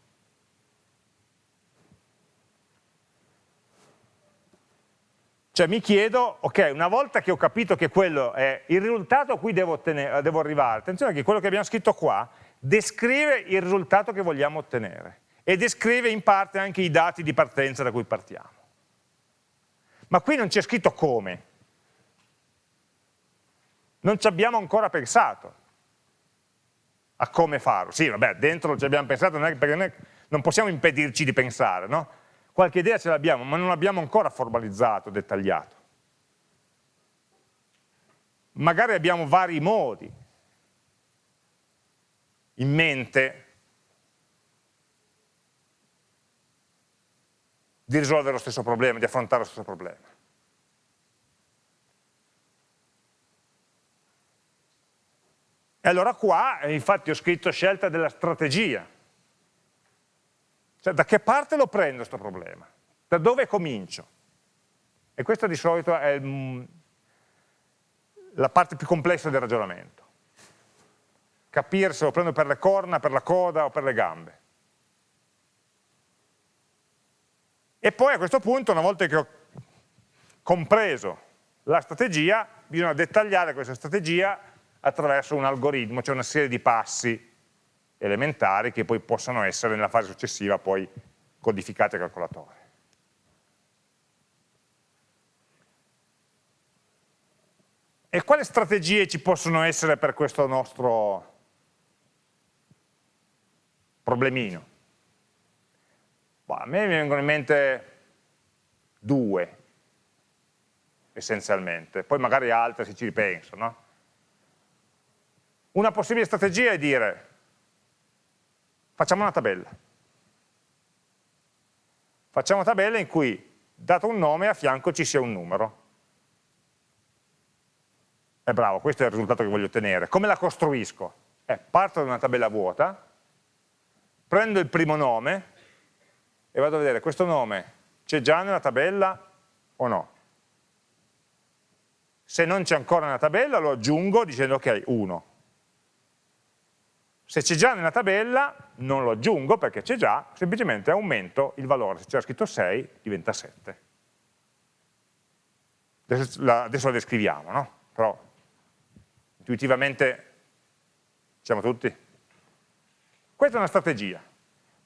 Speaker 1: Cioè mi chiedo, ok, una volta che ho capito che quello è il risultato a cui devo, ottenere, devo arrivare, attenzione che quello che abbiamo scritto qua descrive il risultato che vogliamo ottenere e descrive in parte anche i dati di partenza da cui partiamo. Ma qui non c'è scritto come. Non ci abbiamo ancora pensato a come farlo. Sì, vabbè, dentro ci abbiamo pensato, non perché noi non possiamo impedirci di pensare, no? Qualche idea ce l'abbiamo, ma non l'abbiamo ancora formalizzato, dettagliato. Magari abbiamo vari modi in mente di risolvere lo stesso problema, di affrontare lo stesso problema. E allora qua, infatti ho scritto scelta della strategia. Cioè, da che parte lo prendo questo problema? Da dove comincio? E questa di solito è mm, la parte più complessa del ragionamento. Capire se lo prendo per le corna, per la coda o per le gambe. E poi a questo punto, una volta che ho compreso la strategia, bisogna dettagliare questa strategia attraverso un algoritmo, cioè una serie di passi elementari che poi possono essere nella fase successiva poi codificati al calcolatore. E quali strategie ci possono essere per questo nostro problemino? Boh, a me mi vengono in mente due, essenzialmente, poi magari altre se ci ripenso, no? Una possibile strategia è dire, facciamo una tabella. Facciamo una tabella in cui, dato un nome, a fianco ci sia un numero. È bravo, questo è il risultato che voglio ottenere. Come la costruisco? Eh, parto da una tabella vuota, prendo il primo nome e vado a vedere questo nome c'è già nella tabella o no. Se non c'è ancora nella tabella lo aggiungo dicendo ok, 1. Se c'è già nella tabella non lo aggiungo perché c'è già, semplicemente aumento il valore, se c'era scritto 6 diventa 7. Adesso la, adesso la descriviamo, no? Però intuitivamente siamo tutti? Questa è una strategia.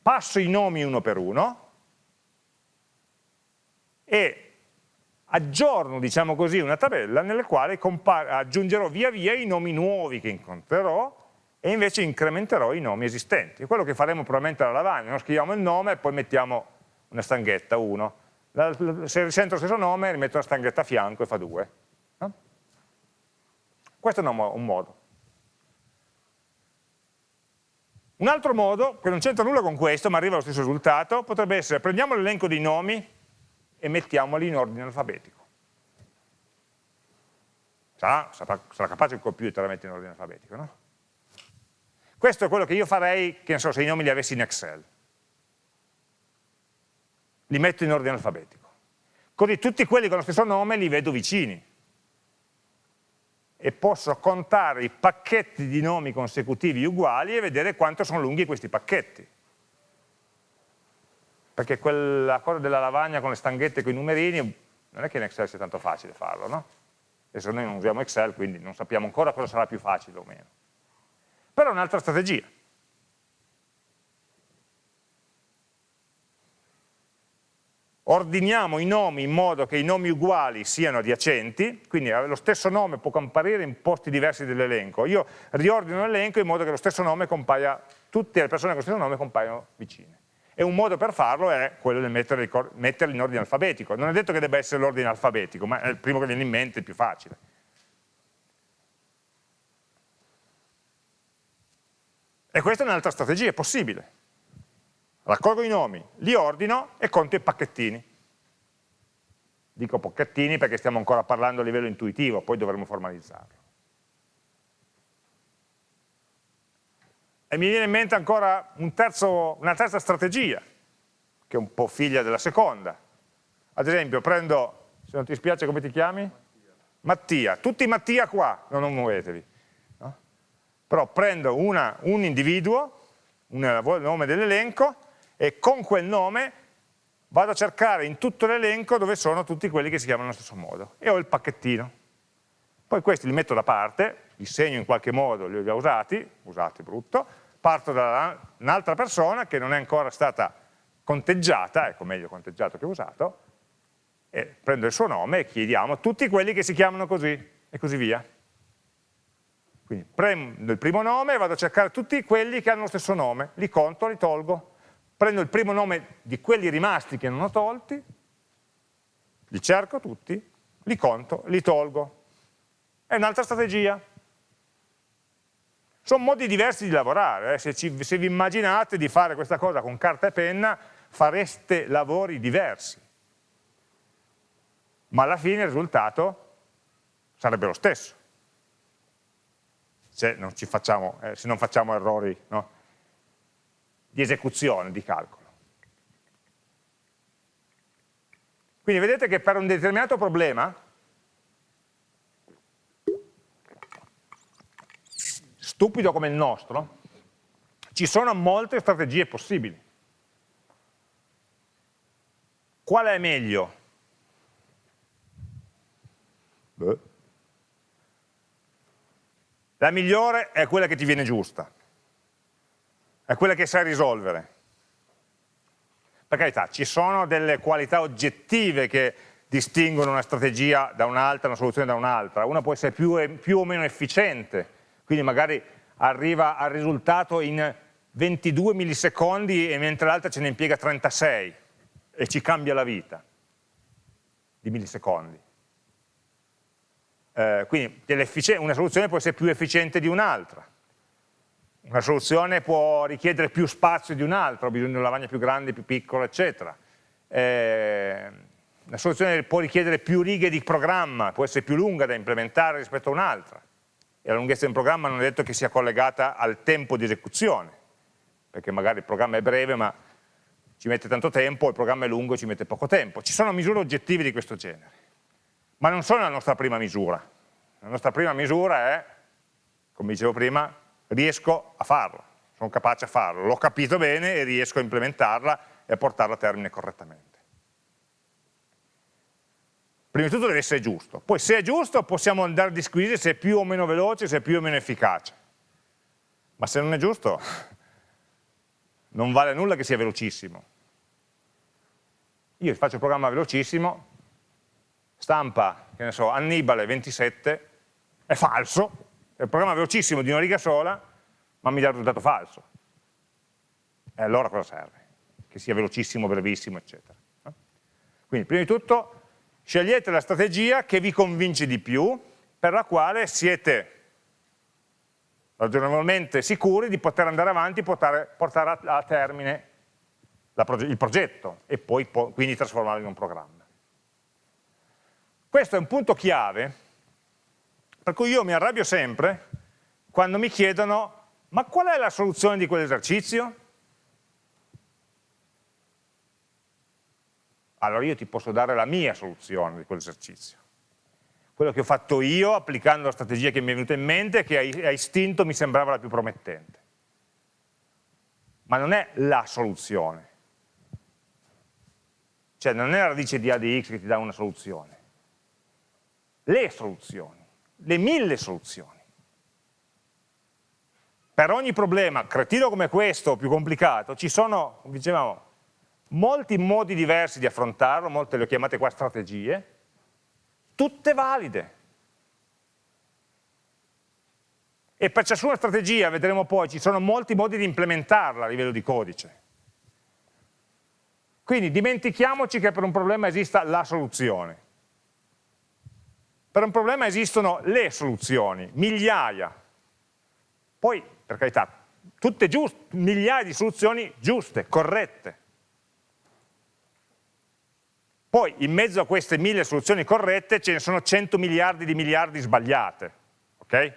Speaker 1: Passo i nomi uno per uno e aggiorno, diciamo così, una tabella nella quale aggiungerò via via i nomi nuovi che incontrerò e invece incrementerò i nomi esistenti. È quello che faremo probabilmente alla lavagna, no? scriviamo il nome e poi mettiamo una stanghetta 1, se risento lo stesso nome rimetto una stanghetta a fianco e fa 2. No? Questo è un modo. Un altro modo, che non c'entra nulla con questo, ma arriva allo stesso risultato, potrebbe essere prendiamo l'elenco dei nomi e mettiamoli in ordine alfabetico. Sarà, sarà, sarà capace il computer a mettere in ordine alfabetico, no? Questo è quello che io farei, che ne so, se i nomi li avessi in Excel. Li metto in ordine alfabetico. Così tutti quelli con lo stesso nome li vedo vicini. E posso contare i pacchetti di nomi consecutivi uguali e vedere quanto sono lunghi questi pacchetti. Perché quella cosa della lavagna con le stanghette con i numerini, non è che in Excel sia tanto facile farlo, no? Adesso noi non usiamo Excel, quindi non sappiamo ancora cosa sarà più facile o meno. Però è un'altra strategia. Ordiniamo i nomi in modo che i nomi uguali siano adiacenti, quindi lo stesso nome può comparire in posti diversi dell'elenco. Io riordino l'elenco in modo che lo stesso nome compaia, tutte le persone con lo stesso nome compaiono vicine. E un modo per farlo è quello di metterli in ordine alfabetico. Non è detto che debba essere l'ordine alfabetico, ma è il primo che viene in mente, il più facile. E questa è un'altra strategia, è possibile. Raccolgo i nomi, li ordino e conto i pacchettini. Dico pacchettini perché stiamo ancora parlando a livello intuitivo, poi dovremo formalizzarlo. E mi viene in mente ancora un terzo, una terza strategia, che è un po' figlia della seconda. Ad esempio, prendo, se non ti spiace come ti chiami? Mattia. Mattia. Tutti Mattia qua, no, non muovetevi. Però prendo una, un individuo, un nome dell'elenco, e con quel nome vado a cercare in tutto l'elenco dove sono tutti quelli che si chiamano allo stesso modo. E ho il pacchettino. Poi questi li metto da parte, li segno in qualche modo, li ho già usati, usati brutto, parto da un'altra persona che non è ancora stata conteggiata, ecco meglio conteggiato che usato, e prendo il suo nome e chiediamo tutti quelli che si chiamano così, e così via. Quindi prendo il primo nome e vado a cercare tutti quelli che hanno lo stesso nome, li conto, li tolgo, prendo il primo nome di quelli rimasti che non ho tolti, li cerco tutti, li conto, li tolgo. È un'altra strategia. Sono modi diversi di lavorare, eh? se, ci, se vi immaginate di fare questa cosa con carta e penna fareste lavori diversi, ma alla fine il risultato sarebbe lo stesso, se non, facciamo, eh, se non facciamo errori no? di esecuzione, di calcolo. Quindi vedete che per un determinato problema stupido come il nostro, ci sono molte strategie possibili. Qual è meglio? Beh. La migliore è quella che ti viene giusta, è quella che sai risolvere. Per carità, ci sono delle qualità oggettive che distinguono una strategia da un'altra, una soluzione da un'altra. Una può essere più, più o meno efficiente, quindi magari arriva al risultato in 22 millisecondi e mentre l'altra ce ne impiega 36 e ci cambia la vita di millisecondi. Eh, quindi una soluzione può essere più efficiente di un'altra, una soluzione può richiedere più spazio di un'altra, ho bisogno di una lavagna più grande, più piccola, eccetera. Eh, una soluzione può richiedere più righe di programma, può essere più lunga da implementare rispetto a un'altra e la lunghezza del programma non è detto che sia collegata al tempo di esecuzione, perché magari il programma è breve ma ci mette tanto tempo, il programma è lungo e ci mette poco tempo. Ci sono misure oggettive di questo genere, ma non sono la nostra prima misura. La nostra prima misura è, come dicevo prima, riesco a farlo, sono capace a farlo, l'ho capito bene e riesco a implementarla e a portarla a termine correttamente. Prima di tutto deve essere giusto, poi se è giusto possiamo andare a disquisire se è più o meno veloce, se è più o meno efficace, ma se non è giusto non vale nulla che sia velocissimo. Io faccio il programma velocissimo, stampa, che ne so, Annibale 27, è falso, è un programma velocissimo di una riga sola, ma mi dà il risultato falso. E allora cosa serve? Che sia velocissimo, brevissimo, eccetera. Quindi prima di tutto scegliete la strategia che vi convince di più, per la quale siete ragionevolmente sicuri di poter andare avanti e portare, portare a, termine proge il progetto e poi po quindi trasformarlo in un programma. Questo è un punto chiave per cui io mi arrabbio sempre quando mi chiedono ma qual è la soluzione di quell'esercizio? Allora io ti posso dare la mia soluzione di quell'esercizio. Quello che ho fatto io applicando la strategia che mi è venuta in mente e che a istinto mi sembrava la più promettente. Ma non è la soluzione. Cioè non è la radice di A di x che ti dà una soluzione. Le soluzioni, le mille soluzioni. Per ogni problema, cretino come questo, più complicato, ci sono, dicevamo, molti modi diversi di affrontarlo, molte le ho chiamate qua strategie, tutte valide. E per ciascuna strategia, vedremo poi, ci sono molti modi di implementarla a livello di codice. Quindi dimentichiamoci che per un problema esista la soluzione. Per un problema esistono le soluzioni, migliaia. Poi, per carità, tutte giuste, migliaia di soluzioni giuste, corrette. Poi in mezzo a queste mille soluzioni corrette ce ne sono 100 miliardi di miliardi sbagliate. Okay?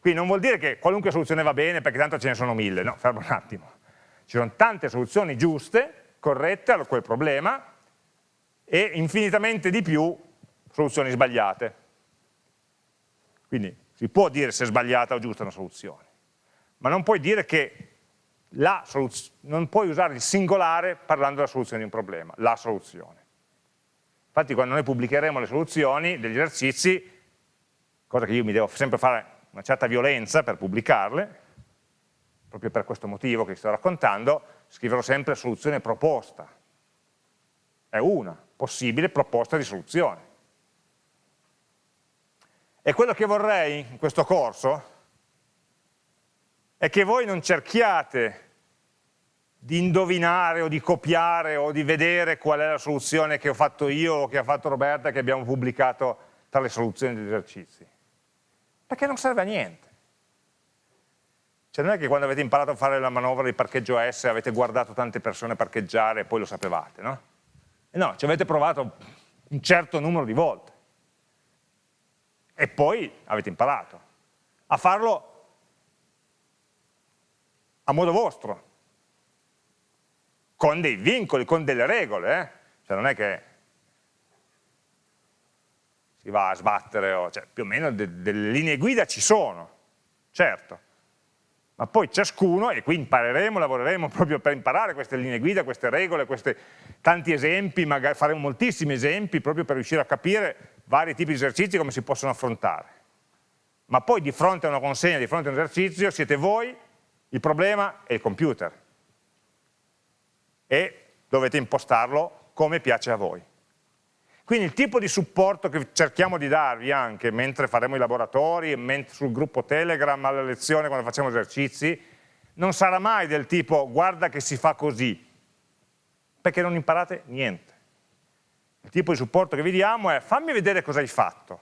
Speaker 1: Quindi non vuol dire che qualunque soluzione va bene perché tanto ce ne sono mille, no, fermo un attimo. Ci sono tante soluzioni giuste, corrette a quel problema e infinitamente di più soluzioni sbagliate. Quindi si può dire se è sbagliata o giusta una soluzione, ma non puoi dire che non puoi usare il singolare parlando della soluzione di un problema, la soluzione. Infatti quando noi pubblicheremo le soluzioni degli esercizi, cosa che io mi devo sempre fare una certa violenza per pubblicarle, proprio per questo motivo che vi sto raccontando, scriverò sempre soluzione proposta. È una possibile proposta di soluzione. E quello che vorrei in questo corso è che voi non cerchiate di indovinare o di copiare o di vedere qual è la soluzione che ho fatto io o che ha fatto Roberta che abbiamo pubblicato tra le soluzioni degli esercizi. Perché non serve a niente. Cioè non è che quando avete imparato a fare la manovra di parcheggio S avete guardato tante persone parcheggiare e poi lo sapevate, no? No, ci avete provato un certo numero di volte. E poi avete imparato a farlo a modo vostro, con dei vincoli, con delle regole, eh? cioè non è che si va a sbattere, o, cioè, più o meno de delle linee guida ci sono, certo, ma poi ciascuno, e qui impareremo, lavoreremo proprio per imparare queste linee guida, queste regole, questi tanti esempi, magari faremo moltissimi esempi proprio per riuscire a capire vari tipi di esercizi come si possono affrontare. Ma poi di fronte a una consegna, di fronte a un esercizio, siete voi, il problema è il computer e dovete impostarlo come piace a voi. Quindi il tipo di supporto che cerchiamo di darvi anche mentre faremo i laboratori, sul gruppo Telegram, alle lezioni, quando facciamo esercizi, non sarà mai del tipo guarda che si fa così, perché non imparate niente. Il tipo di supporto che vi diamo è fammi vedere cosa hai fatto,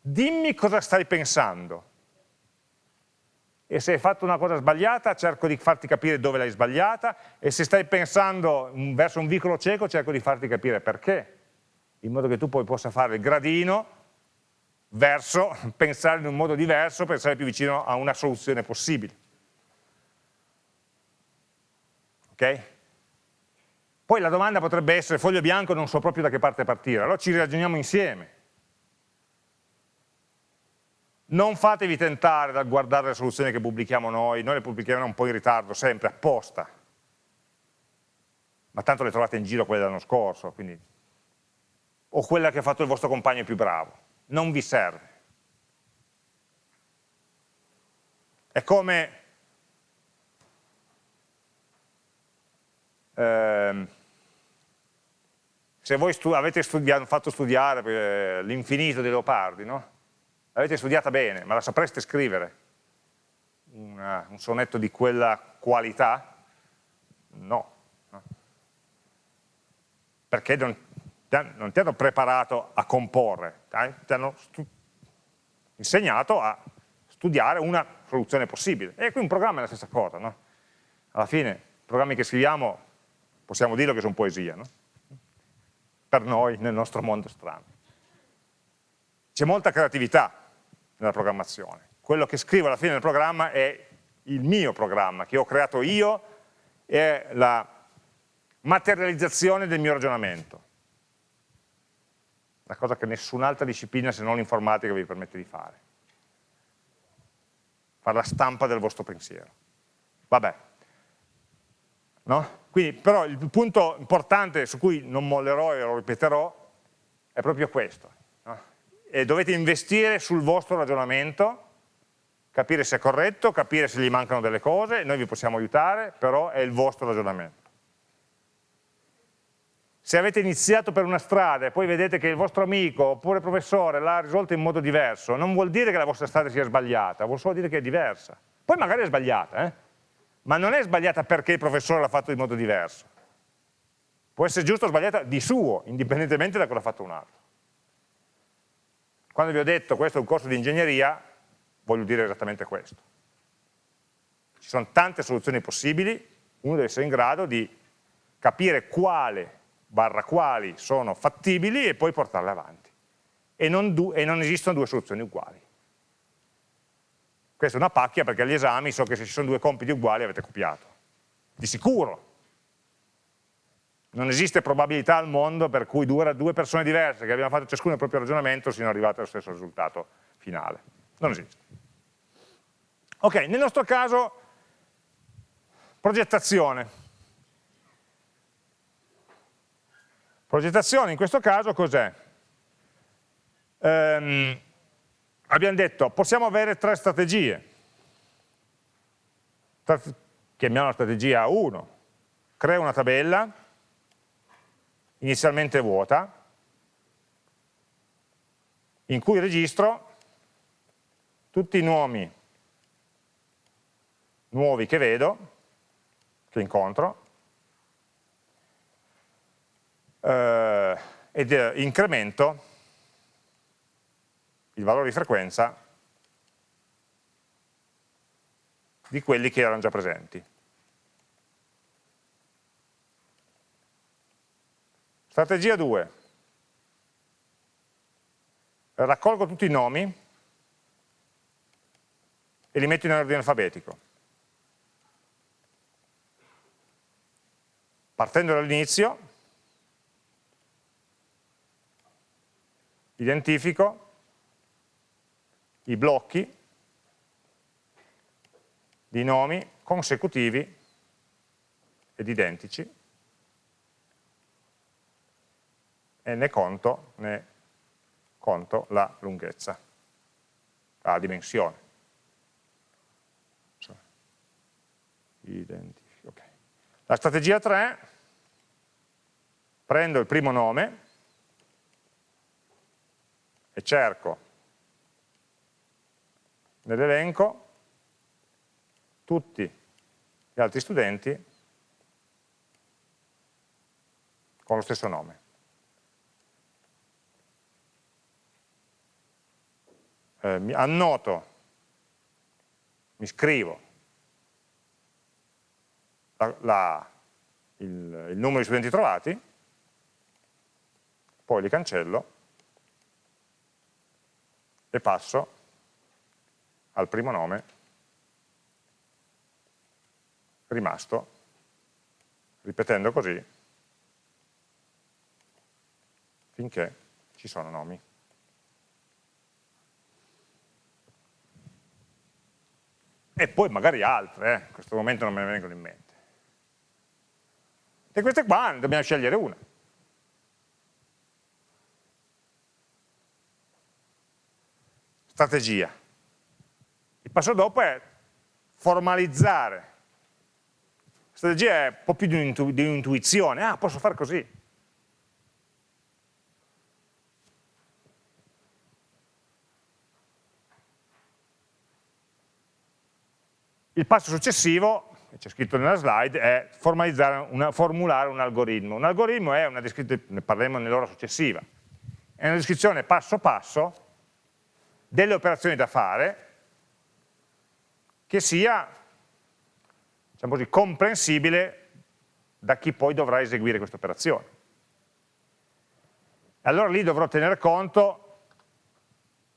Speaker 1: dimmi cosa stai pensando, e se hai fatto una cosa sbagliata cerco di farti capire dove l'hai sbagliata e se stai pensando verso un vicolo cieco cerco di farti capire perché, in modo che tu poi possa fare il gradino verso <laughs> pensare in un modo diverso per essere più vicino a una soluzione possibile. Ok? Poi la domanda potrebbe essere, foglio bianco non so proprio da che parte partire, allora ci ragioniamo insieme non fatevi tentare dal guardare le soluzioni che pubblichiamo noi, noi le pubblichiamo un po' in ritardo, sempre, apposta. Ma tanto le trovate in giro quelle dell'anno scorso, quindi... o quella che ha fatto il vostro compagno più bravo. Non vi serve. È come... Ehm, se voi stu avete studiato, fatto studiare eh, l'infinito dei leopardi, no? l'avete studiata bene, ma la sapreste scrivere? Una, un sonetto di quella qualità? No. no. Perché non, non ti hanno preparato a comporre, ti hanno insegnato a studiare una soluzione possibile. E qui un programma è la stessa cosa, no? Alla fine, i programmi che scriviamo, possiamo dirlo che sono poesia, no? Per noi, nel nostro mondo strano. C'è molta creatività nella programmazione. Quello che scrivo alla fine del programma è il mio programma, che ho creato io, è la materializzazione del mio ragionamento. Una cosa che nessun'altra disciplina se non l'informatica vi permette di fare. Fare la stampa del vostro pensiero. Vabbè. No? Quindi, però il punto importante su cui non mollerò e lo ripeterò è proprio questo. No? Dovete investire sul vostro ragionamento capire se è corretto, capire se gli mancano delle cose, noi vi possiamo aiutare, però è il vostro ragionamento. Se avete iniziato per una strada e poi vedete che il vostro amico oppure professore l'ha risolto in modo diverso, non vuol dire che la vostra strada sia sbagliata, vuol solo dire che è diversa. Poi magari è sbagliata, eh? Ma non è sbagliata perché il professore l'ha fatto in modo diverso. Può essere giusto o sbagliata di suo, indipendentemente da cosa ha fatto un altro. Quando vi ho detto questo è un corso di ingegneria, voglio dire esattamente questo. Ci sono tante soluzioni possibili, uno deve essere in grado di capire quale barra quali sono fattibili e poi portarle avanti. E non, e non esistono due soluzioni uguali. Questa è una pacchia perché agli esami so che se ci sono due compiti uguali avete copiato. Di sicuro. Non esiste probabilità al mondo per cui due, persone diverse che abbiano fatto ciascuno il proprio ragionamento siano arrivate allo stesso risultato finale. Non esiste. Ok, nel nostro caso, progettazione. Progettazione in questo caso cos'è? Um, abbiamo detto, possiamo avere tre strategie. Chiamiamo la strategia 1. Creo una tabella, inizialmente vuota, in cui registro tutti i nomi nuovi che vedo, che incontro, eh, ed eh, incremento il valore di frequenza di quelli che erano già presenti. Strategia 2. Raccolgo tutti i nomi e li metto in ordine alfabetico. Partendo dall'inizio, identifico i blocchi di nomi consecutivi ed identici e ne conto, ne conto la lunghezza, la dimensione. Okay. La strategia 3, prendo il primo nome e cerco nell'elenco tutti gli altri studenti con lo stesso nome. Eh, mi annoto, mi scrivo la, la, il, il numero di studenti trovati, poi li cancello e passo al primo nome rimasto, ripetendo così finché ci sono nomi. E poi magari altre, eh? in questo momento non me ne vengono in mente. E queste qua ne dobbiamo scegliere una. Strategia. Il passo dopo è formalizzare strategia è un po' più di un'intuizione, ah posso fare così. Il passo successivo, c'è scritto nella slide, è una, formulare un algoritmo. Un algoritmo è una descrizione, ne parleremo nell'ora successiva, è una descrizione passo passo delle operazioni da fare che sia diciamo così, comprensibile da chi poi dovrà eseguire questa operazione. Allora lì dovrò tenere conto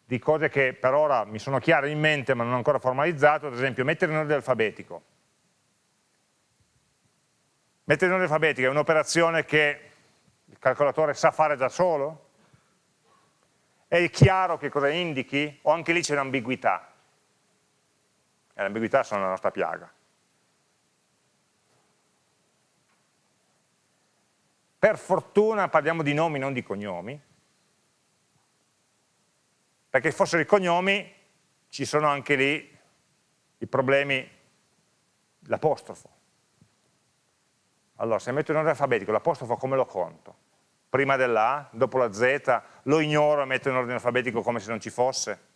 Speaker 1: di cose che per ora mi sono chiare in mente ma non ho ancora formalizzato, ad esempio mettere in ordine alfabetico. Mettere in ordine alfabetico è un'operazione che il calcolatore sa fare da solo? È chiaro che cosa indichi? O anche lì c'è un'ambiguità? E l'ambiguità sono la nostra piaga. Per fortuna parliamo di nomi, non di cognomi, perché fossero i cognomi ci sono anche lì i problemi, l'apostrofo. Allora, se metto in ordine alfabetico l'apostrofo come lo conto? Prima della dopo la Z, lo ignoro e metto in ordine alfabetico come se non ci fosse?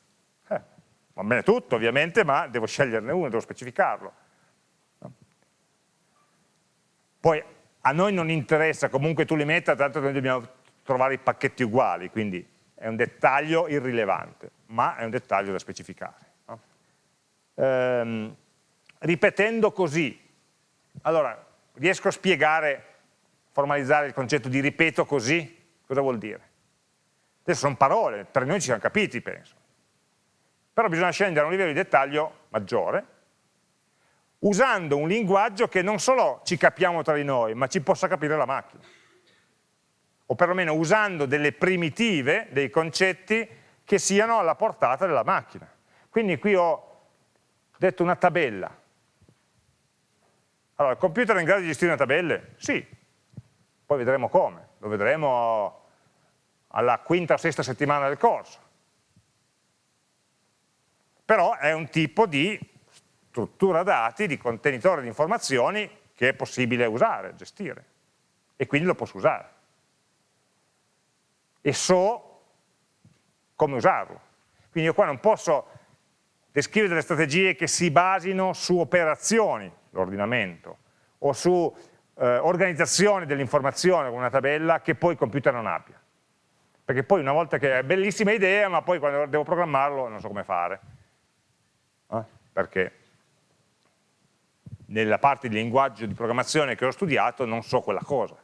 Speaker 1: Va bene tutto ovviamente, ma devo sceglierne uno, devo specificarlo. Poi a noi non interessa, comunque tu li metta, tanto noi dobbiamo trovare i pacchetti uguali, quindi è un dettaglio irrilevante, ma è un dettaglio da specificare. No? Ehm, ripetendo così, allora, riesco a spiegare, formalizzare il concetto di ripeto così? Cosa vuol dire? Adesso sono parole, per noi ci siamo capiti, penso. Però bisogna scendere a un livello di dettaglio maggiore, usando un linguaggio che non solo ci capiamo tra di noi, ma ci possa capire la macchina. O perlomeno usando delle primitive, dei concetti che siano alla portata della macchina. Quindi qui ho detto una tabella. Allora, il computer è in grado di gestire una tabelle? Sì. Poi vedremo come. Lo vedremo alla quinta o sesta settimana del corso. Però è un tipo di struttura dati, di contenitore di informazioni che è possibile usare, gestire e quindi lo posso usare. E so come usarlo. Quindi io qua non posso descrivere delle strategie che si basino su operazioni, l'ordinamento, o su eh, organizzazione dell'informazione con una tabella che poi il computer non abbia. Perché poi una volta che è bellissima idea, ma poi quando devo programmarlo non so come fare. Perché nella parte di linguaggio di programmazione che ho studiato non so quella cosa.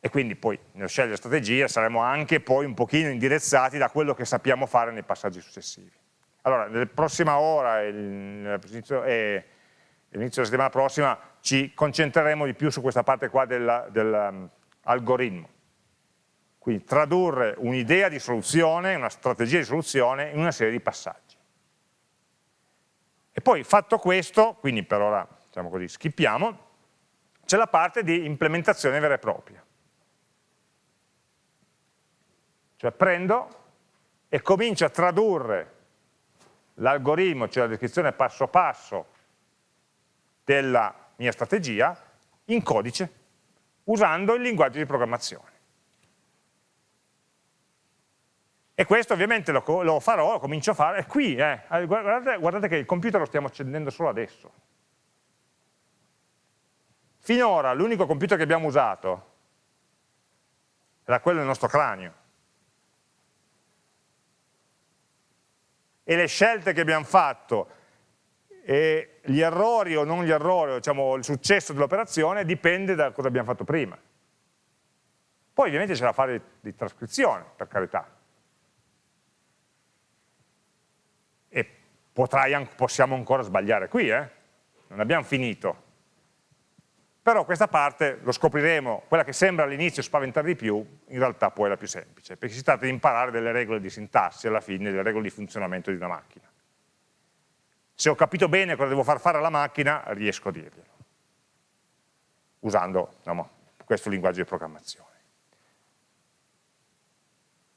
Speaker 1: E quindi poi nello scegliere strategia saremo anche poi un pochino indirizzati da quello che sappiamo fare nei passaggi successivi. Allora, nella prossima ora e all'inizio della settimana prossima ci concentreremo di più su questa parte qua dell'algoritmo. Quindi tradurre un'idea di soluzione, una strategia di soluzione in una serie di passaggi. E poi fatto questo, quindi per ora diciamo così, skippiamo, c'è la parte di implementazione vera e propria. Cioè prendo e comincio a tradurre l'algoritmo, cioè la descrizione passo passo della mia strategia, in codice, usando il linguaggio di programmazione. E questo ovviamente lo, lo farò, lo comincio a fare, è qui, eh. guardate, guardate che il computer lo stiamo accendendo solo adesso. Finora l'unico computer che abbiamo usato era quello del nostro cranio. E le scelte che abbiamo fatto, e gli errori o non gli errori, diciamo il successo dell'operazione, dipende da cosa abbiamo fatto prima. Poi ovviamente c'è da fare di trascrizione, per carità, potrai, possiamo ancora sbagliare qui, eh? non abbiamo finito. Però questa parte, lo scopriremo, quella che sembra all'inizio spaventare di più, in realtà poi è la più semplice, perché si tratta di imparare delle regole di sintassi alla fine, delle regole di funzionamento di una macchina. Se ho capito bene cosa devo far fare alla macchina, riesco a dirglielo, usando no, questo linguaggio di programmazione.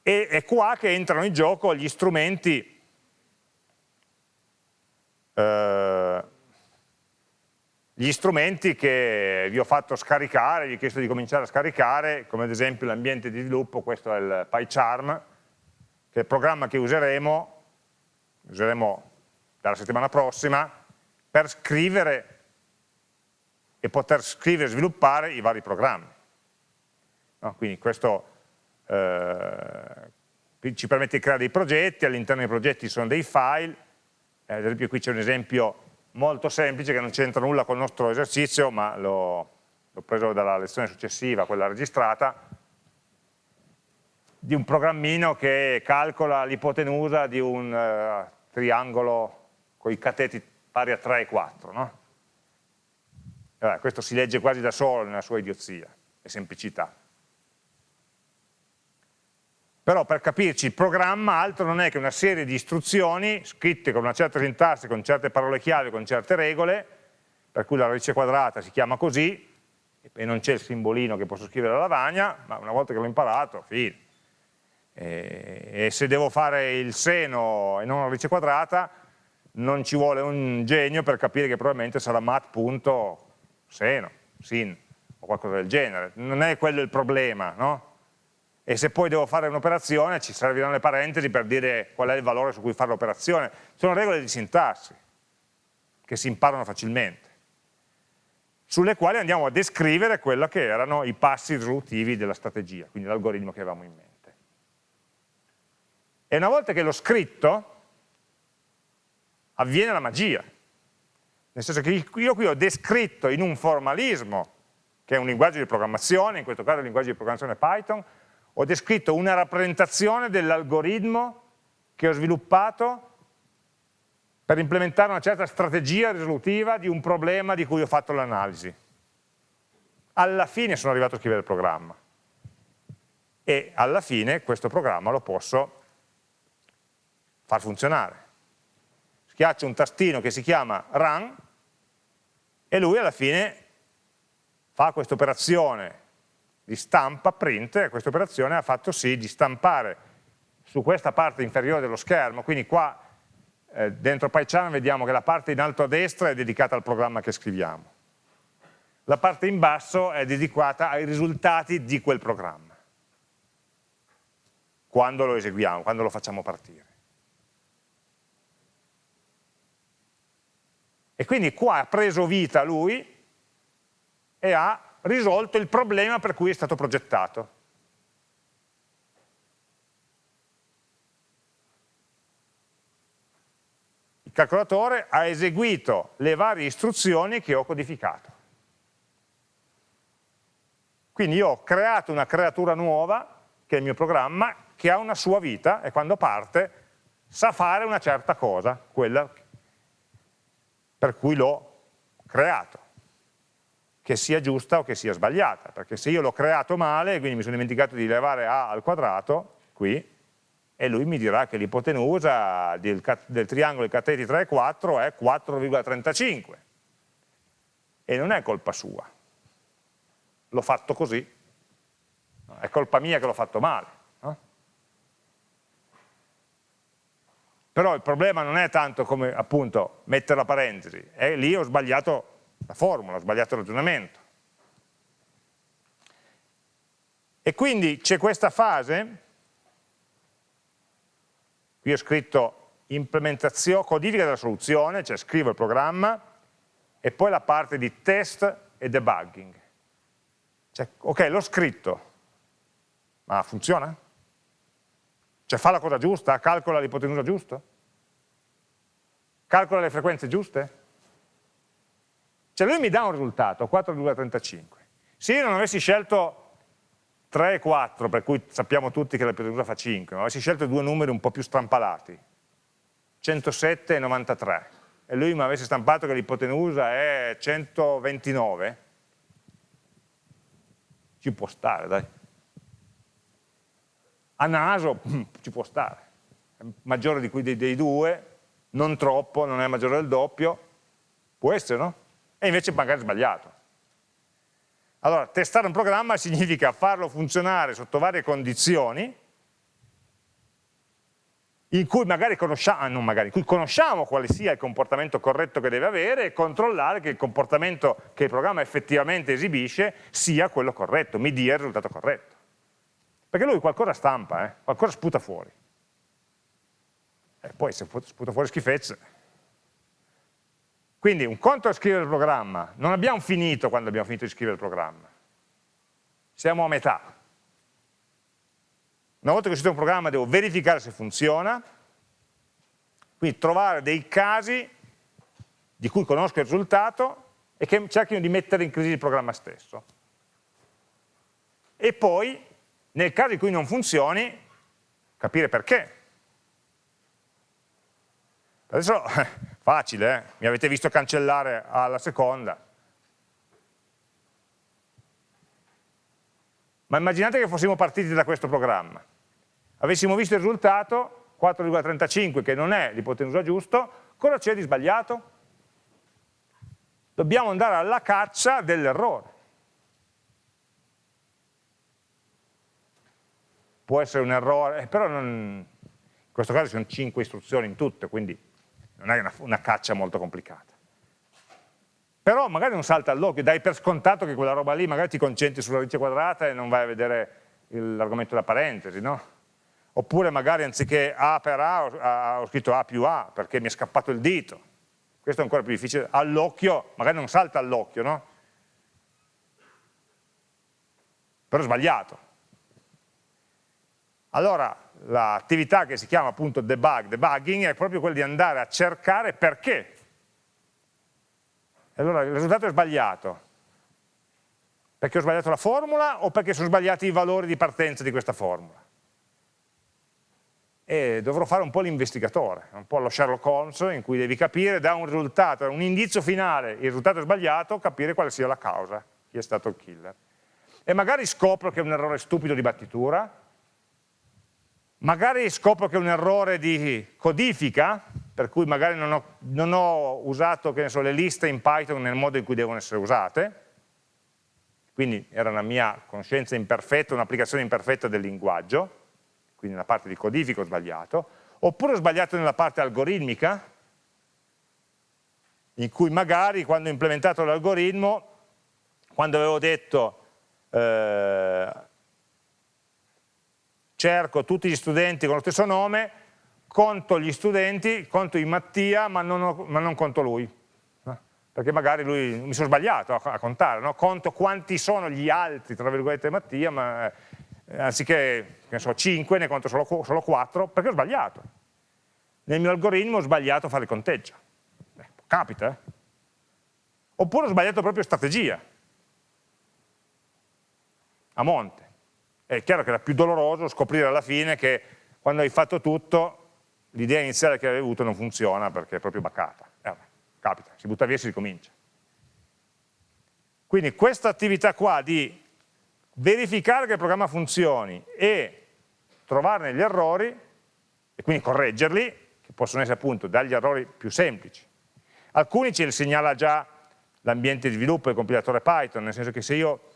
Speaker 1: E è qua che entrano in gioco gli strumenti eh, gli strumenti che vi ho fatto scaricare, vi ho chiesto di cominciare a scaricare, come ad esempio l'ambiente di sviluppo, questo è il PyCharm, che è il programma che useremo, useremo dalla settimana prossima, per scrivere e poter scrivere e sviluppare i vari programmi. No? Quindi questo eh, ci permette di creare dei progetti, all'interno dei progetti ci sono dei file, eh, ad esempio qui c'è un esempio molto semplice che non c'entra nulla con il nostro esercizio, ma l'ho preso dalla lezione successiva, quella registrata, di un programmino che calcola l'ipotenusa di un uh, triangolo con i cateti pari a 3 e 4. No? Allora, questo si legge quasi da solo nella sua idiozia e semplicità. Però per capirci il programma altro non è che una serie di istruzioni scritte con una certa sintassi, con certe parole chiave, con certe regole, per cui la radice quadrata si chiama così, e non c'è il simbolino che posso scrivere alla lavagna, ma una volta che l'ho imparato, fine. E, e se devo fare il seno e non la radice quadrata, non ci vuole un genio per capire che probabilmente sarà mat.seno, sin, o qualcosa del genere. Non è quello il problema, no? E se poi devo fare un'operazione ci serviranno le parentesi per dire qual è il valore su cui fare l'operazione. Sono regole di sintassi che si imparano facilmente, sulle quali andiamo a descrivere quello che erano i passi risolutivi della strategia, quindi l'algoritmo che avevamo in mente. E una volta che l'ho scritto, avviene la magia. Nel senso che io qui ho descritto in un formalismo, che è un linguaggio di programmazione, in questo caso il linguaggio di programmazione Python, ho descritto una rappresentazione dell'algoritmo che ho sviluppato per implementare una certa strategia risolutiva di un problema di cui ho fatto l'analisi. Alla fine sono arrivato a scrivere il programma e alla fine questo programma lo posso far funzionare. Schiaccio un tastino che si chiama run e lui alla fine fa questa operazione di stampa, print, questa operazione ha fatto sì di stampare su questa parte inferiore dello schermo, quindi qua eh, dentro PyCharm vediamo che la parte in alto a destra è dedicata al programma che scriviamo, la parte in basso è dedicata ai risultati di quel programma, quando lo eseguiamo, quando lo facciamo partire. E quindi qua ha preso vita lui e ha risolto il problema per cui è stato progettato. Il calcolatore ha eseguito le varie istruzioni che ho codificato. Quindi io ho creato una creatura nuova, che è il mio programma, che ha una sua vita e quando parte sa fare una certa cosa, quella per cui l'ho creato che sia giusta o che sia sbagliata, perché se io l'ho creato male, quindi mi sono dimenticato di levare a al quadrato, qui, e lui mi dirà che l'ipotenusa del, del, triangolo di cateti 3 e 4 è 4,35 e non è colpa sua. L'ho fatto così. È colpa mia che l'ho fatto male però il problema non è tanto come appunto mettere la parentesi. È lì ho sbagliato la formula, ho sbagliato il ragionamento. E quindi c'è questa fase, qui ho scritto implementazione, codifica della soluzione, cioè scrivo il programma, e poi la parte di test e debugging. Cioè, ok, l'ho scritto, ma funziona? Cioè fa la cosa giusta? Calcola l'ipotenusa giusto? Calcola le frequenze giuste? Cioè lui mi dà un risultato, 4,35. Se io non avessi scelto 3 e 4, per cui sappiamo tutti che la periodica fa 5, ma avessi scelto due numeri un po' più strampalati, 107 e 93, e lui mi avesse stampato che l'ipotenusa è 129, ci può stare, dai. A naso ci può stare, è maggiore di cui dei, dei due, non troppo, non è maggiore del doppio, può essere, no? E invece magari sbagliato. Allora, testare un programma significa farlo funzionare sotto varie condizioni in cui magari conosciamo, ah, magari, in cui conosciamo quale sia il comportamento corretto che deve avere e controllare che il comportamento che il programma effettivamente esibisce sia quello corretto, mi dia il risultato corretto. Perché lui qualcosa stampa, eh? qualcosa sputa fuori. E poi se sputa fuori schifezze, Quindi un conto è scrivere il programma, non abbiamo finito quando abbiamo finito di scrivere il programma, siamo a metà. Una volta che ho scritto un programma devo verificare se funziona, quindi trovare dei casi di cui conosco il risultato e che cerchino di mettere in crisi il programma stesso. E poi, nel caso in cui non funzioni, capire perché. Adesso, facile, eh? mi avete visto cancellare alla seconda. Ma immaginate che fossimo partiti da questo programma. Avessimo visto il risultato, 4,35, che non è l'ipotenusa giusto, cosa c'è di sbagliato? dobbiamo andare alla caccia dell'errore. Può essere un errore, eh, però non, in questo caso sono 5 istruzioni in tutte, quindi non è una, una caccia molto complicata. Però magari non salta all'occhio, dai per scontato che quella roba lì magari ti concentri sulla radice quadrata e non vai a vedere l'argomento della parentesi, no? Oppure magari anziché A per A ho scritto A più A perché mi è scappato il dito questo è ancora più difficile, all'occhio, magari non salta all'occhio, no? Però è sbagliato. Allora, l'attività che si chiama appunto debug, debugging, è proprio quella di andare a cercare perché. Allora il risultato è sbagliato. Perché ho sbagliato la formula o perché sono sbagliati i valori di partenza di questa formula? e dovrò fare un po' l'investigatore, un po' lo Sherlock Holmes in cui devi capire da un risultato, da un indizio finale, il risultato è sbagliato, capire quale sia la causa, chi è stato il killer. E magari scopro che è un errore stupido di battitura, magari scopro che è un errore di codifica, per cui magari non ho, non ho usato so, le liste in Python nel modo in cui devono essere usate, quindi era una mia conoscenza imperfetta, un'applicazione imperfetta del linguaggio, quindi nella parte di codifica ho sbagliato, oppure ho sbagliato nella parte algoritmica, in cui magari quando ho implementato l'algoritmo, quando avevo detto eh, cerco tutti gli studenti con lo stesso nome, conto gli studenti, conto in Mattia, ma non, ho, ma non conto lui. Perché magari lui, mi sono sbagliato a, contare, no? conto quanti sono gli altri, tra virgolette, Mattia, ma eh, anziché che so, 5 ne conto solo, solo 4 perché ho sbagliato. Nel mio algoritmo ho sbagliato a fare il conteggio. Eh, capita, eh? Oppure ho sbagliato proprio strategia, a monte. È chiaro che era più doloroso scoprire alla fine che quando hai fatto tutto l'idea iniziale che avevi avuto non funziona perché è proprio baccata. Eh, capita, si butta via e si ricomincia. Quindi questa attività qua di verificare che il programma funzioni e trovarne gli errori e quindi correggerli, che possono essere appunto dagli errori più semplici. Alcuni ce li segnala già l'ambiente di sviluppo del compilatore Python, nel senso che se io,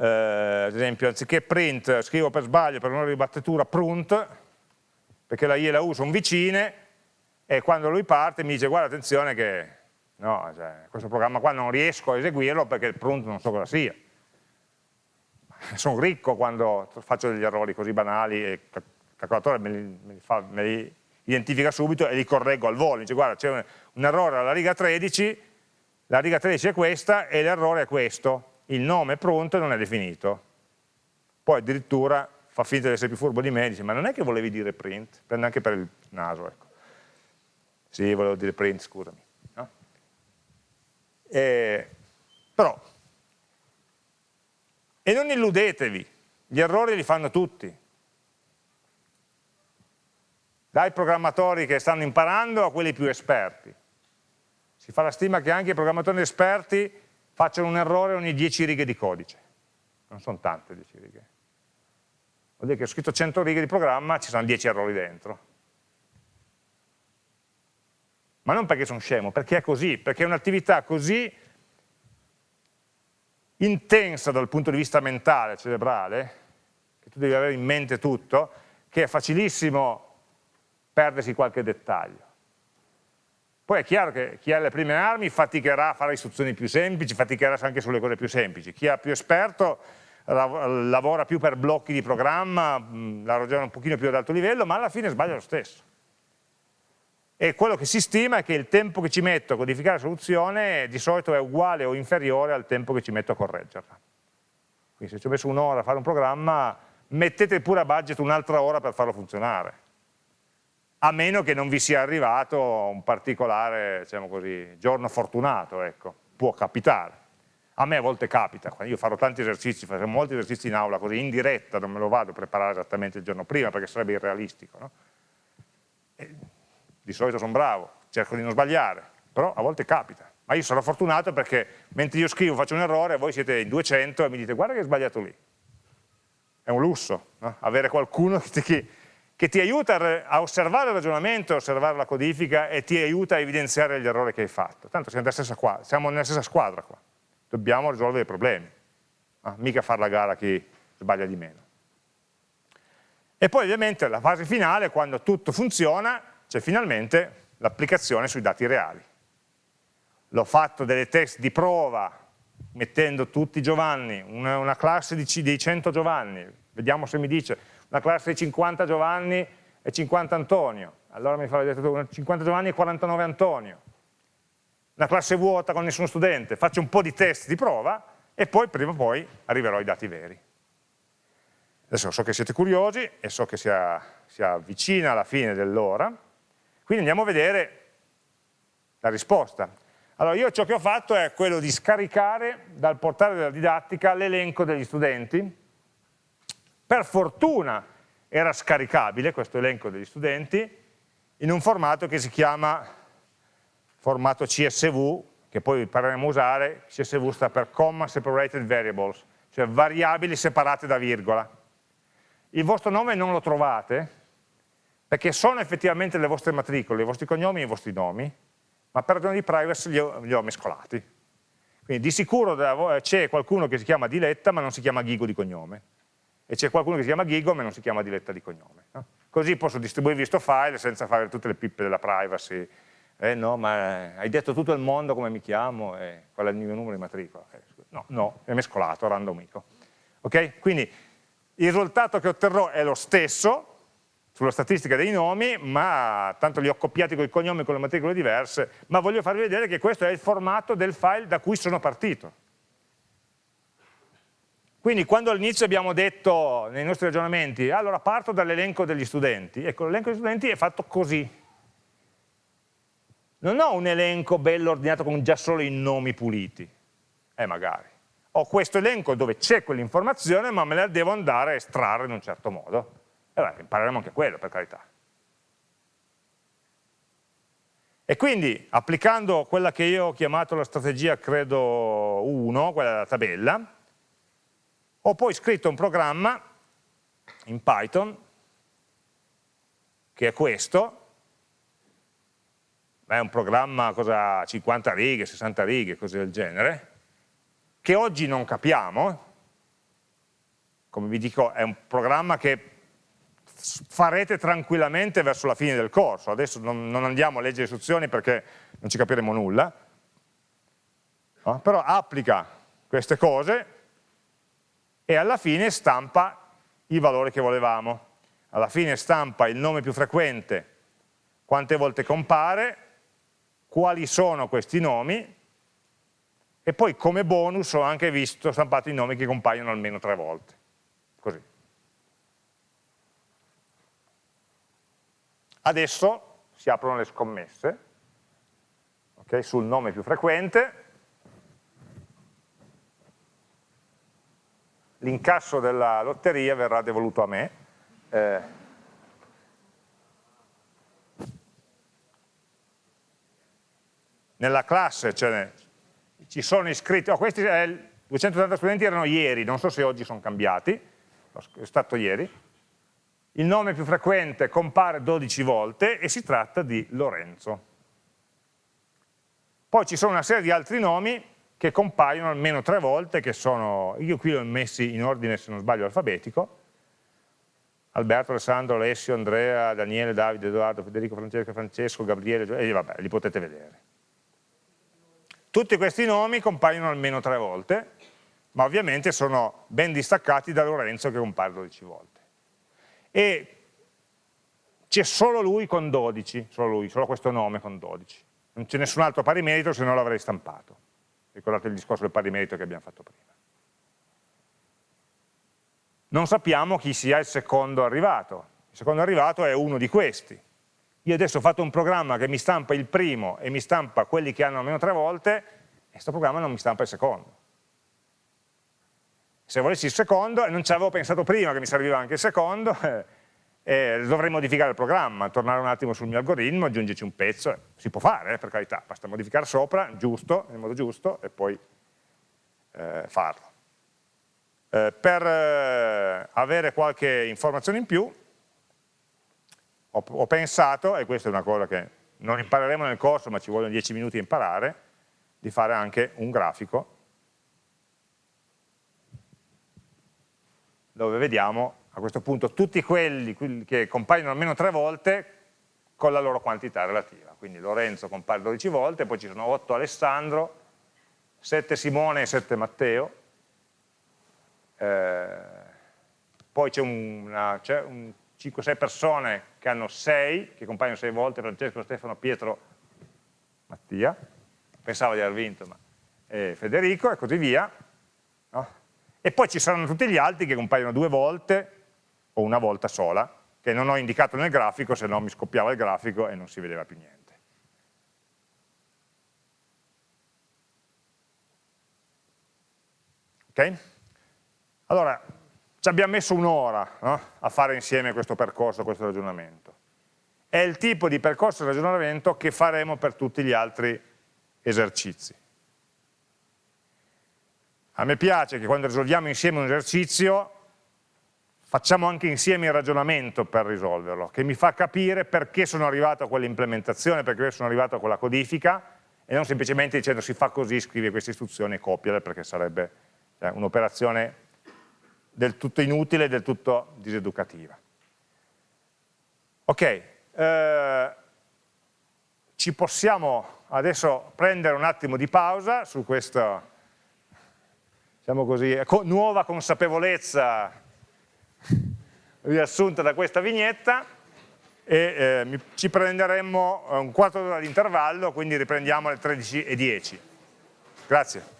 Speaker 1: eh, ad esempio, anziché print scrivo per sbaglio per un'ora di battitura prunt, perché la I e la U sono vicine, e quando lui parte mi dice guarda attenzione che no, cioè, questo programma qua non riesco a eseguirlo perché il prunt non so cosa sia. Sono ricco quando faccio degli errori così banali e il calcolatore me li, me li, fa, me li identifica subito e li correggo al volo, dice guarda c'è un, un, errore alla riga 13, la riga 13 è questa e l'errore è questo, il nome pronto e non è definito. Poi addirittura fa finta di essere più furbo di me, dice ma non è che volevi dire print, prende anche per il naso, ecco. Sì, volevo dire print, scusami. No? E, però e non illudetevi, gli errori li fanno tutti. Dai programmatori che stanno imparando a quelli più esperti. Si fa la stima che anche i programmatori esperti facciano un errore ogni 10 righe di codice. Non sono tante 10 righe. Vuol dire che ho scritto 100 righe di programma, ci sono 10 errori dentro. Ma non perché sono scemo, perché è così, perché è un'attività così intensa dal punto di vista mentale, cerebrale, che tu devi avere in mente tutto, che è facilissimo perdersi qualche dettaglio. Poi è chiaro che chi ha le prime armi faticherà a fare istruzioni più semplici, faticherà anche sulle cose più semplici. Chi è più esperto lavora più per blocchi di programma, la ragiona un pochino più ad alto livello, ma alla fine sbaglia lo stesso. e quello che si stima è che il tempo che ci metto a codificare la soluzione di solito è uguale o inferiore al tempo che ci metto a correggerla. Quindi se ci ho messo un'ora a fare un programma, mettete pure a budget un'altra ora per farlo funzionare, a meno che non vi sia arrivato un particolare diciamo così, giorno fortunato, ecco. può capitare. A me a volte capita, io farò tanti esercizi, farò molti esercizi in aula così in diretta, non me lo vado a preparare esattamente il giorno prima perché sarebbe irrealistico. No? di solito sono bravo, cerco di non sbagliare, però a volte capita. Ma io sono fortunato perché mentre io scrivo faccio un errore, voi siete in 200 e mi dite guarda che hai sbagliato lì. È un lusso, no? avere qualcuno <laughs> che ti, che ti aiuta a osservare il ragionamento, a osservare la codifica e ti aiuta a evidenziare gli errori che hai fatto. Tanto siamo nella stessa, qua, siamo nella stessa squadra qua, dobbiamo risolvere i problemi, no? mica fare la gara a chi sbaglia di meno. E poi ovviamente la fase finale, quando tutto funziona, c'è finalmente l'applicazione sui dati reali. L'ho fatto delle test di prova mettendo tutti Giovanni, una, una classe di, di 100 Giovanni, vediamo se mi dice una classe di 50 Giovanni e 50 Antonio, allora mi fa vedere 50 Giovanni e 49 Antonio, una classe vuota con nessuno studente, faccio un po' di test di prova e poi prima o poi arriverò ai dati veri. Adesso so che siete curiosi e so che si avvicina alla fine dell'ora, quindi andiamo a vedere la risposta. Allora io ciò che ho fatto è quello di scaricare dal portale della didattica l'elenco degli studenti. Per fortuna era scaricabile questo elenco degli studenti in un formato che si chiama formato CSV, che poi impareremo a usare, CSV sta per Comma Separated Variables, cioè variabili separate da virgola. Il vostro nome non lo trovate, perché sono effettivamente le vostre matricole, i vostri cognomi e i vostri nomi, ma per ragioni di privacy li ho, li ho mescolati. Quindi di sicuro c'è qualcuno che si chiama Diletta ma non si chiama Ghigo di cognome, e c'è qualcuno che si chiama Ghigo ma non si chiama Diletta di cognome. No? Così posso distribuirvi questo file senza fare tutte le pippe della privacy, eh no, ma hai detto tutto il mondo come mi chiamo e qual è il mio numero di matricola. Eh, no, no, è mescolato, randomico. Ok? Quindi il risultato che otterrò è lo stesso, sulla statistica dei nomi, ma tanto li ho copiati con i cognomi e con le matricole diverse, ma voglio farvi vedere che questo è il formato del file da cui sono partito. Quindi quando all'inizio abbiamo detto nei nostri ragionamenti, allora parto dall'elenco degli studenti, ecco l'elenco degli studenti è fatto così. Non ho un elenco bello ordinato con già solo i nomi puliti, eh magari. Ho questo elenco dove c'è quell'informazione ma me la devo andare a estrarre in un certo modo. E beh, impareremo anche quello, per carità. E quindi, applicando quella che io ho chiamato la strategia, credo, 1, quella della tabella, ho poi scritto un programma in Python, che è questo, è un programma cosa, 50 righe, 60 righe, cose del genere, che oggi non capiamo, come vi dico è un programma che farete tranquillamente verso la fine del corso. Adesso non, non andiamo a leggere istruzioni perché non ci capiremo nulla, no? però applica queste cose e alla fine stampa i valori che volevamo. Alla fine stampa il nome più frequente, quante volte compare, quali sono questi nomi e poi come bonus ho anche visto stampato i nomi che compaiono almeno tre volte. Così. Adesso si aprono le scommesse okay, sul nome più frequente, l'incasso della lotteria verrà devoluto a me, eh, nella classe cioè, ci sono iscritti, oh, questi eh, 280 studenti erano ieri, non so se oggi sono cambiati, è stato ieri, il nome più frequente compare 12 volte e si tratta di Lorenzo. Poi ci sono una serie di altri nomi che compaiono almeno tre volte, che sono, io qui li ho messi in ordine se non sbaglio alfabetico, Alberto, Alessandro, Alessio, Andrea, Daniele, Davide, Edoardo, Federico, Francesco, Francesco, Gabriele, e vabbè, li potete vedere. Tutti questi nomi compaiono almeno tre volte, ma ovviamente sono ben distaccati da Lorenzo che compare 12 volte. E c'è solo lui con 12, solo lui, solo questo nome con 12. Non c'è nessun altro pari merito, se no l'avrei stampato. Ricordate il discorso del pari merito che abbiamo fatto prima. Non sappiamo chi sia il secondo arrivato. Il secondo arrivato è uno di questi. Io adesso ho fatto un programma che mi stampa il primo e mi stampa quelli che hanno almeno tre volte, e questo programma non mi stampa il secondo. Se volessi il secondo, e non ci avevo pensato prima che mi serviva anche il secondo, <laughs> eh, eh, dovrei modificare il programma, tornare un attimo sul mio algoritmo, aggiungerci un pezzo, si può fare eh, per carità, basta modificare sopra, giusto, nel modo giusto, e poi eh, farlo. Eh, per eh, avere qualche informazione in più, ho, ho, pensato, e questa è una cosa che non impareremo nel corso, ma ci vogliono 10 minuti a imparare, di fare anche un grafico dove vediamo a questo punto tutti quelli che compaiono almeno tre volte con la loro quantità relativa. Quindi Lorenzo compare 12 volte, poi ci sono 8 Alessandro, 7 Simone e 7 Matteo, eh, poi c'è un 5-6 persone che hanno 6, che compaiono 6 volte, Francesco, Stefano, Pietro, Mattia, pensavo di aver vinto, ma eh, Federico e così via. No? E poi ci saranno tutti gli altri che compaiono due volte, o una volta sola, che non ho indicato nel grafico, se no mi scoppiava il grafico e non si vedeva più niente. Ok? Allora, ci abbiamo messo un'ora no? a fare insieme questo percorso, questo ragionamento. È il tipo di percorso e ragionamento che faremo per tutti gli altri esercizi. A me piace che quando risolviamo insieme un esercizio facciamo anche insieme il ragionamento per risolverlo, che mi fa capire perché sono arrivato a quell'implementazione, perché sono arrivato a quella codifica, e non semplicemente dicendo si fa così, scrivi queste istruzioni e copiale, perché sarebbe cioè, un'operazione del tutto inutile, del tutto diseducativa. Ok, eh, ci possiamo adesso prendere un attimo di pausa su questa, diciamo così, nuova consapevolezza riassunta da questa vignetta e eh, ci prenderemo un quarto d'ora di intervallo, quindi riprendiamo alle 13.10. Grazie.